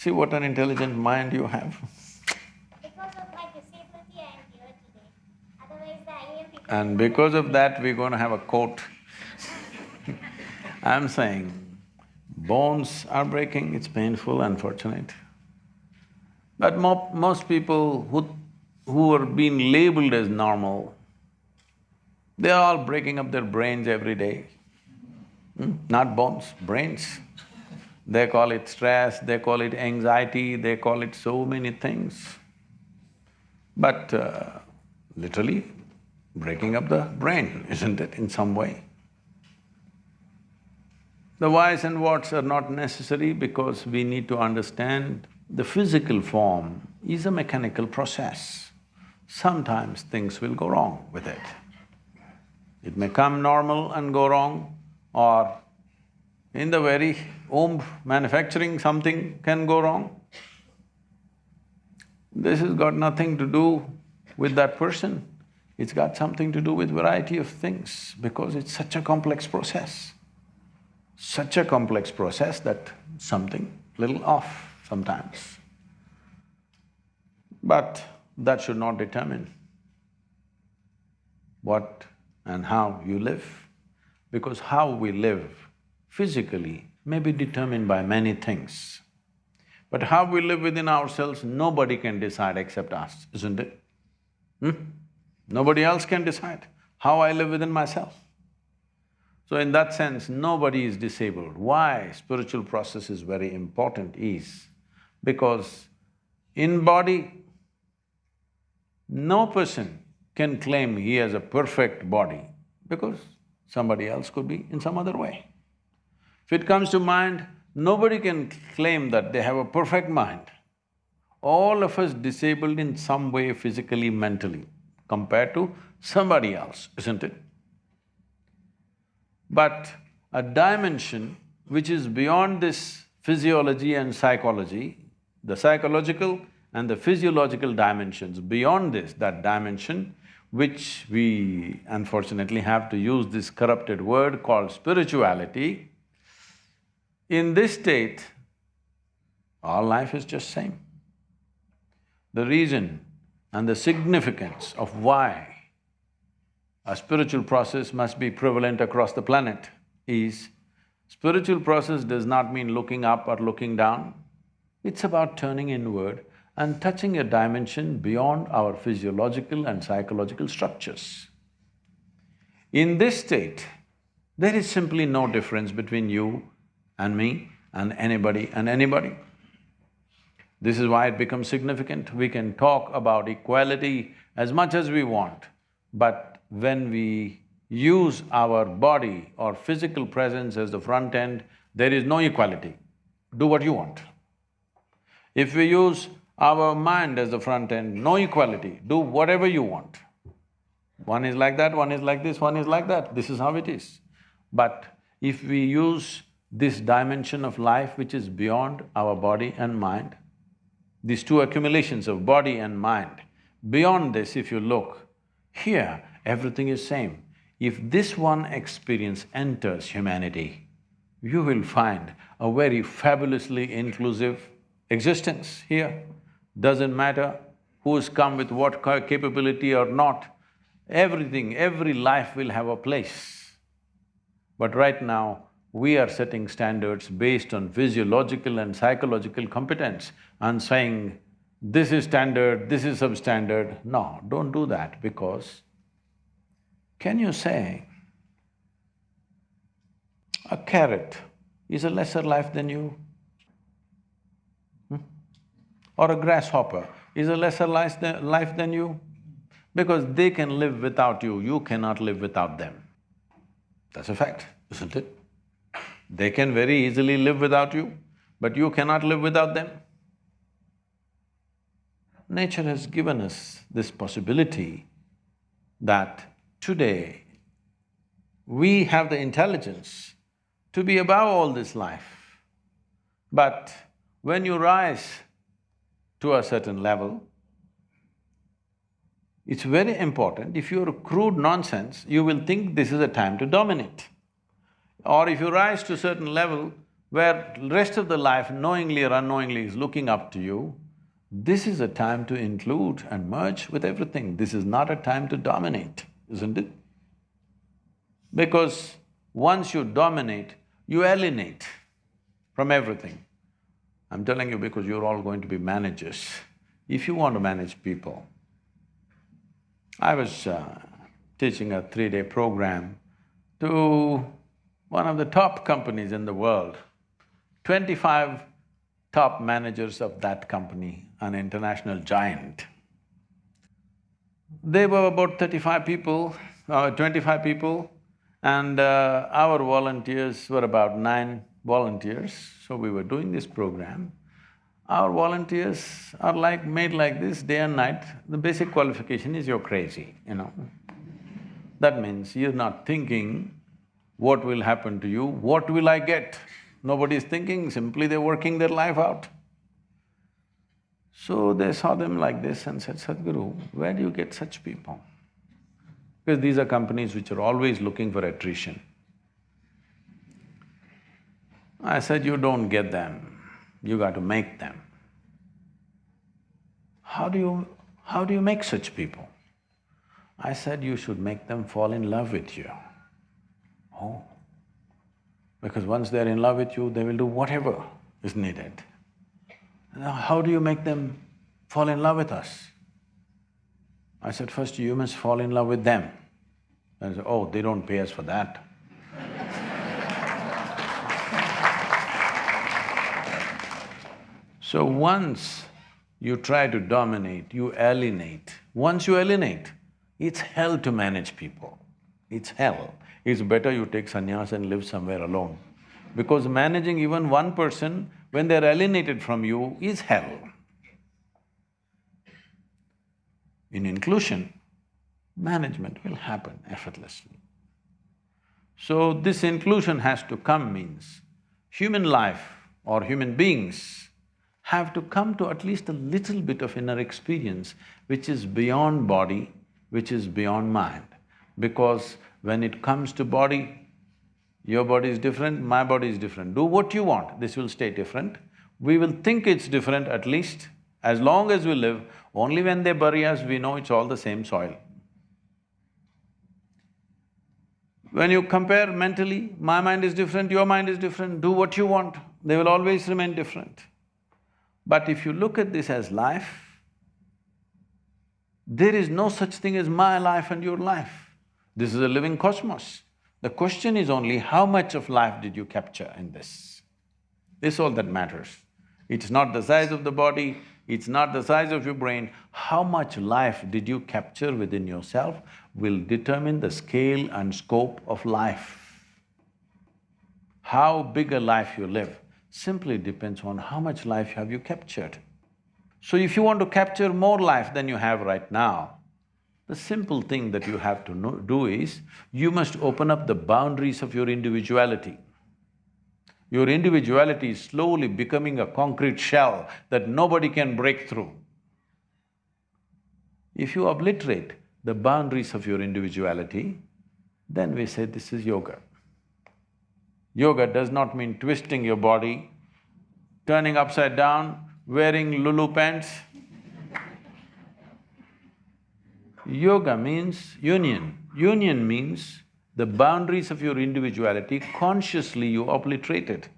see what an intelligent mind you have. And because of that, we're going to have a quote. I'm saying, bones are breaking, it's painful, unfortunate. But mo most people who… who are being labeled as normal, they're all breaking up their brains every day. Hmm? Not bones, brains. They call it stress, they call it anxiety, they call it so many things. But uh, literally breaking up the brain, isn't it, in some way? The whys and whats are not necessary because we need to understand the physical form is a mechanical process. Sometimes things will go wrong with it. It may come normal and go wrong, or in the very womb manufacturing something can go wrong. This has got nothing to do with that person, it's got something to do with variety of things because it's such a complex process. Such a complex process that something little off sometimes. But that should not determine what and how you live, because how we live physically may be determined by many things. But how we live within ourselves, nobody can decide except us, isn't it? Hmm? Nobody else can decide how I live within myself. So in that sense, nobody is disabled. Why spiritual process is very important is because in body, no person can claim he has a perfect body because somebody else could be in some other way. If it comes to mind, nobody can claim that they have a perfect mind. All of us disabled in some way physically, mentally, compared to somebody else, isn't it? But a dimension which is beyond this physiology and psychology, the psychological and the physiological dimensions, beyond this, that dimension, which we unfortunately have to use this corrupted word called spirituality, in this state, all life is just same. the reason and the significance of why a spiritual process must be prevalent across the planet is, spiritual process does not mean looking up or looking down. It's about turning inward and touching a dimension beyond our physiological and psychological structures. In this state, there is simply no difference between you and me and anybody and anybody. This is why it becomes significant. We can talk about equality as much as we want, but when we use our body or physical presence as the front end, there is no equality. Do what you want. If we use our mind as the front end, no equality, do whatever you want. One is like that, one is like this, one is like that, this is how it is. But if we use this dimension of life which is beyond our body and mind, these two accumulations of body and mind, beyond this if you look, here everything is same. If this one experience enters humanity, you will find a very fabulously inclusive existence here. Doesn't matter who's come with what capability or not, everything, every life will have a place. But right now, we are setting standards based on physiological and psychological competence and saying, this is standard, this is substandard. No, don't do that because can you say a carrot is a lesser life than you? Hmm? Or a grasshopper is a lesser life than, life than you? Because they can live without you, you cannot live without them. That's a fact, isn't it? They can very easily live without you, but you cannot live without them. Nature has given us this possibility that today we have the intelligence to be above all this life. But when you rise to a certain level, it's very important, if you're crude nonsense, you will think this is a time to dominate. Or if you rise to a certain level where rest of the life knowingly or unknowingly is looking up to you, this is a time to include and merge with everything. This is not a time to dominate, isn't it? Because once you dominate, you alienate from everything. I'm telling you because you're all going to be managers. If you want to manage people, I was uh, teaching a three-day program to one of the top companies in the world. Twenty-five top managers of that company, an international giant. They were about thirty-five people, uh, twenty-five people, and uh, our volunteers were about nine volunteers, so we were doing this program. Our volunteers are like… made like this day and night, the basic qualification is you're crazy, you know. That means you're not thinking what will happen to you, what will I get? Nobody is thinking, simply they're working their life out. So they saw them like this and said, Sadhguru, where do you get such people? Because these are companies which are always looking for attrition. I said, you don't get them, you got to make them. How do you… how do you make such people? I said, you should make them fall in love with you. Oh, because once they're in love with you, they will do whatever is needed. Now, how do you make them fall in love with us? I said, first you must fall in love with them. And said, oh, they don't pay us for that. so once you try to dominate, you alienate. Once you alienate, it's hell to manage people. It's hell. It's better you take sannyas and live somewhere alone. Because managing even one person when they're alienated from you is hell. In inclusion, management will happen effortlessly. So this inclusion has to come means human life or human beings have to come to at least a little bit of inner experience which is beyond body, which is beyond mind. Because when it comes to body, your body is different, my body is different. Do what you want, this will stay different. We will think it's different at least, As long as we live, only when they bury us, we know it's all the same soil. When you compare mentally, my mind is different, your mind is different, do what you want, they will always remain different. But if you look at this as life, there is no such thing as my life and your life. This is a living cosmos. The question is only how much of life did you capture in this? This is all that matters. It's not the size of the body, it's not the size of your brain. How much life did you capture within yourself will determine the scale and scope of life. How big a life you live simply depends on how much life have you captured. So if you want to capture more life than you have right now, the simple thing that you have to know, do is, you must open up the boundaries of your individuality. Your individuality is slowly becoming a concrete shell that nobody can break through. If you obliterate the boundaries of your individuality, then we say this is yoga. Yoga does not mean twisting your body, turning upside down, wearing Lulu pants. Yoga means union. Union means the boundaries of your individuality, consciously you obliterate it.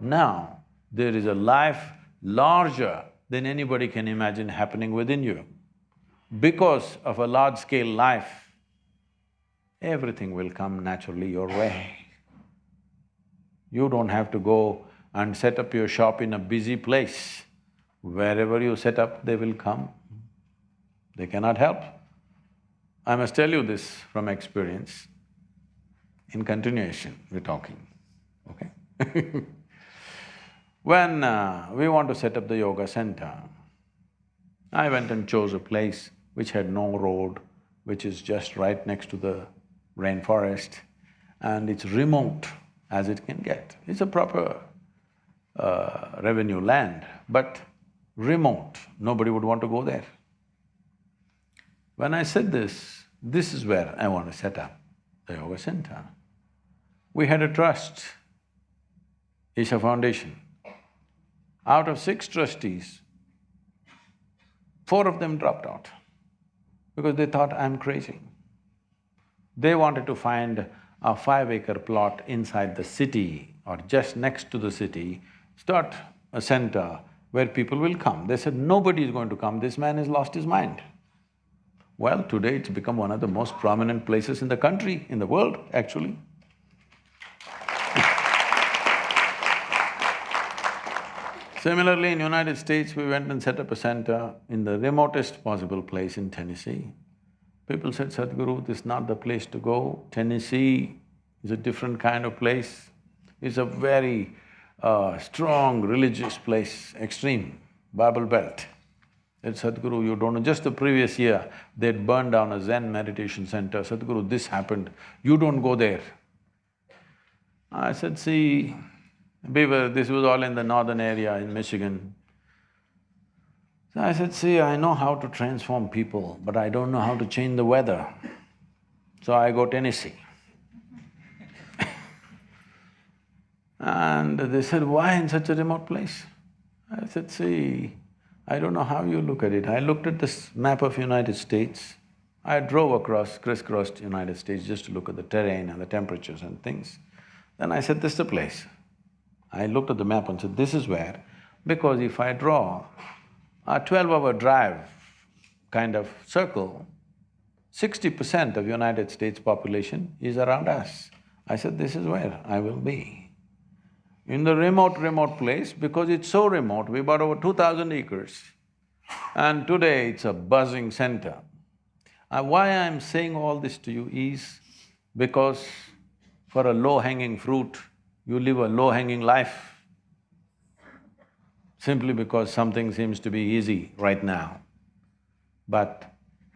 Now, there is a life larger than anybody can imagine happening within you. Because of a large-scale life, everything will come naturally your way. You don't have to go and set up your shop in a busy place. Wherever you set up, they will come. They cannot help. I must tell you this from experience. In continuation, we're talking, okay? when uh, we want to set up the yoga center, I went and chose a place which had no road, which is just right next to the rainforest, and it's remote as it can get. It's a proper uh, revenue land, but remote, nobody would want to go there. When I said this, this is where I want to set up the yoga center. We had a trust, Isha Foundation. Out of six trustees, four of them dropped out because they thought I'm crazy. They wanted to find a five-acre plot inside the city or just next to the city, start a center where people will come. They said, nobody is going to come, this man has lost his mind. Well, today it's become one of the most prominent places in the country, in the world, actually. Similarly, in United States, we went and set up a center in the remotest possible place in Tennessee. People said, Sadhguru, this is not the place to go. Tennessee is a different kind of place. It's a very uh, strong religious place, extreme, Bible Belt. Sadhguru, you don't know, just the previous year, they'd burned down a Zen meditation center. Sadhguru, this happened, you don't go there. I said, see, Beaver, this was all in the northern area in Michigan. So I said, see, I know how to transform people, but I don't know how to change the weather. So I go Tennessee. and they said, why in such a remote place? I said, see, I don't know how you look at it. I looked at this map of United States. I drove across, crisscrossed United States just to look at the terrain and the temperatures and things. Then I said, this is the place. I looked at the map and said, this is where, because if I draw a twelve-hour drive kind of circle, sixty percent of United States population is around us. I said, this is where I will be. In the remote, remote place, because it's so remote, we bought over two thousand acres, and today it's a buzzing center. Uh, why I'm saying all this to you is because for a low-hanging fruit, you live a low-hanging life simply because something seems to be easy right now. But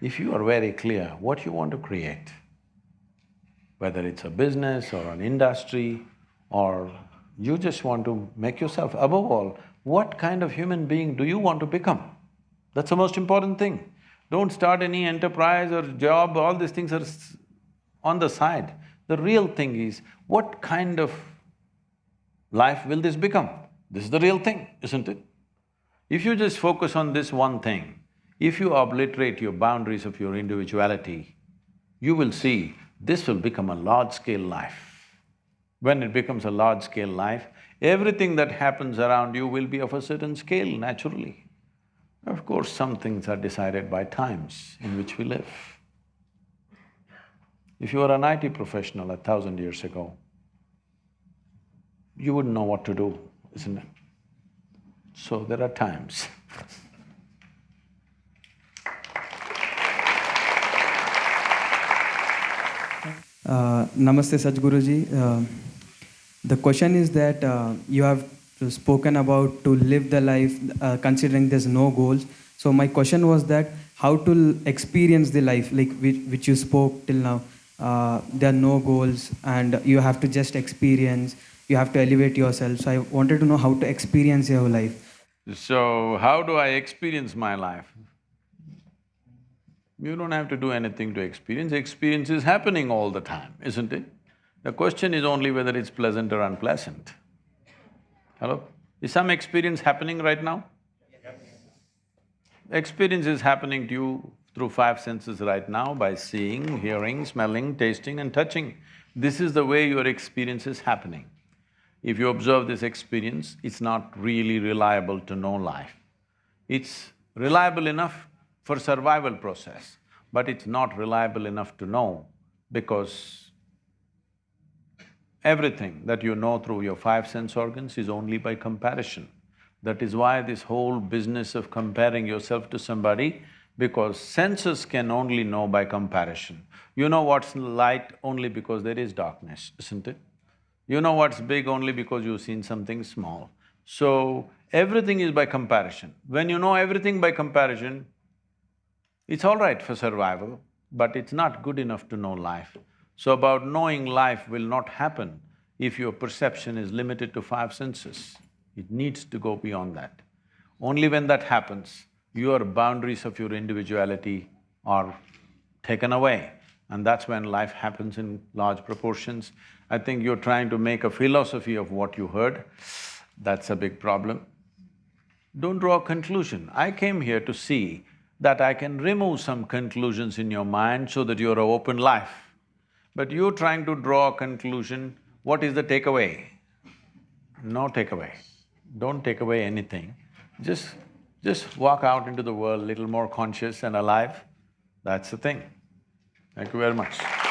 if you are very clear what you want to create, whether it's a business or an industry or you just want to make yourself… above all, what kind of human being do you want to become? That's the most important thing. Don't start any enterprise or job, all these things are on the side. The real thing is, what kind of life will this become? This is the real thing, isn't it? If you just focus on this one thing, if you obliterate your boundaries of your individuality, you will see this will become a large-scale life. When it becomes a large-scale life, everything that happens around you will be of a certain scale naturally. Of course, some things are decided by times in which we live. If you were an IT professional a thousand years ago, you wouldn't know what to do, isn't it? So there are times. Uh, Namaste Sadhguruji. Uh, the question is that uh, you have spoken about to live the life uh, considering there's no goals. So my question was that how to experience the life like which, which you spoke till now. Uh, there are no goals and you have to just experience. You have to elevate yourself. So I wanted to know how to experience your life. So, how do I experience my life? You don't have to do anything to experience, experience is happening all the time, isn't it? The question is only whether it's pleasant or unpleasant. Hello? Is some experience happening right now? Experience is happening to you through five senses right now by seeing, hearing, smelling, tasting and touching. This is the way your experience is happening. If you observe this experience, it's not really reliable to know life. It's reliable enough for survival process, but it's not reliable enough to know because everything that you know through your five sense organs is only by comparison. That is why this whole business of comparing yourself to somebody, because senses can only know by comparison. You know what's light only because there is darkness, isn't it? You know what's big only because you've seen something small. So, everything is by comparison. When you know everything by comparison, it's all right for survival, but it's not good enough to know life. So about knowing life will not happen if your perception is limited to five senses. It needs to go beyond that. Only when that happens, your boundaries of your individuality are taken away and that's when life happens in large proportions. I think you're trying to make a philosophy of what you heard, that's a big problem. Don't draw a conclusion. I came here to see that I can remove some conclusions in your mind so that you're an open life. But you're trying to draw a conclusion, what is the takeaway? No takeaway. Don't take away anything. Just… just walk out into the world little more conscious and alive, that's the thing. Thank you very much.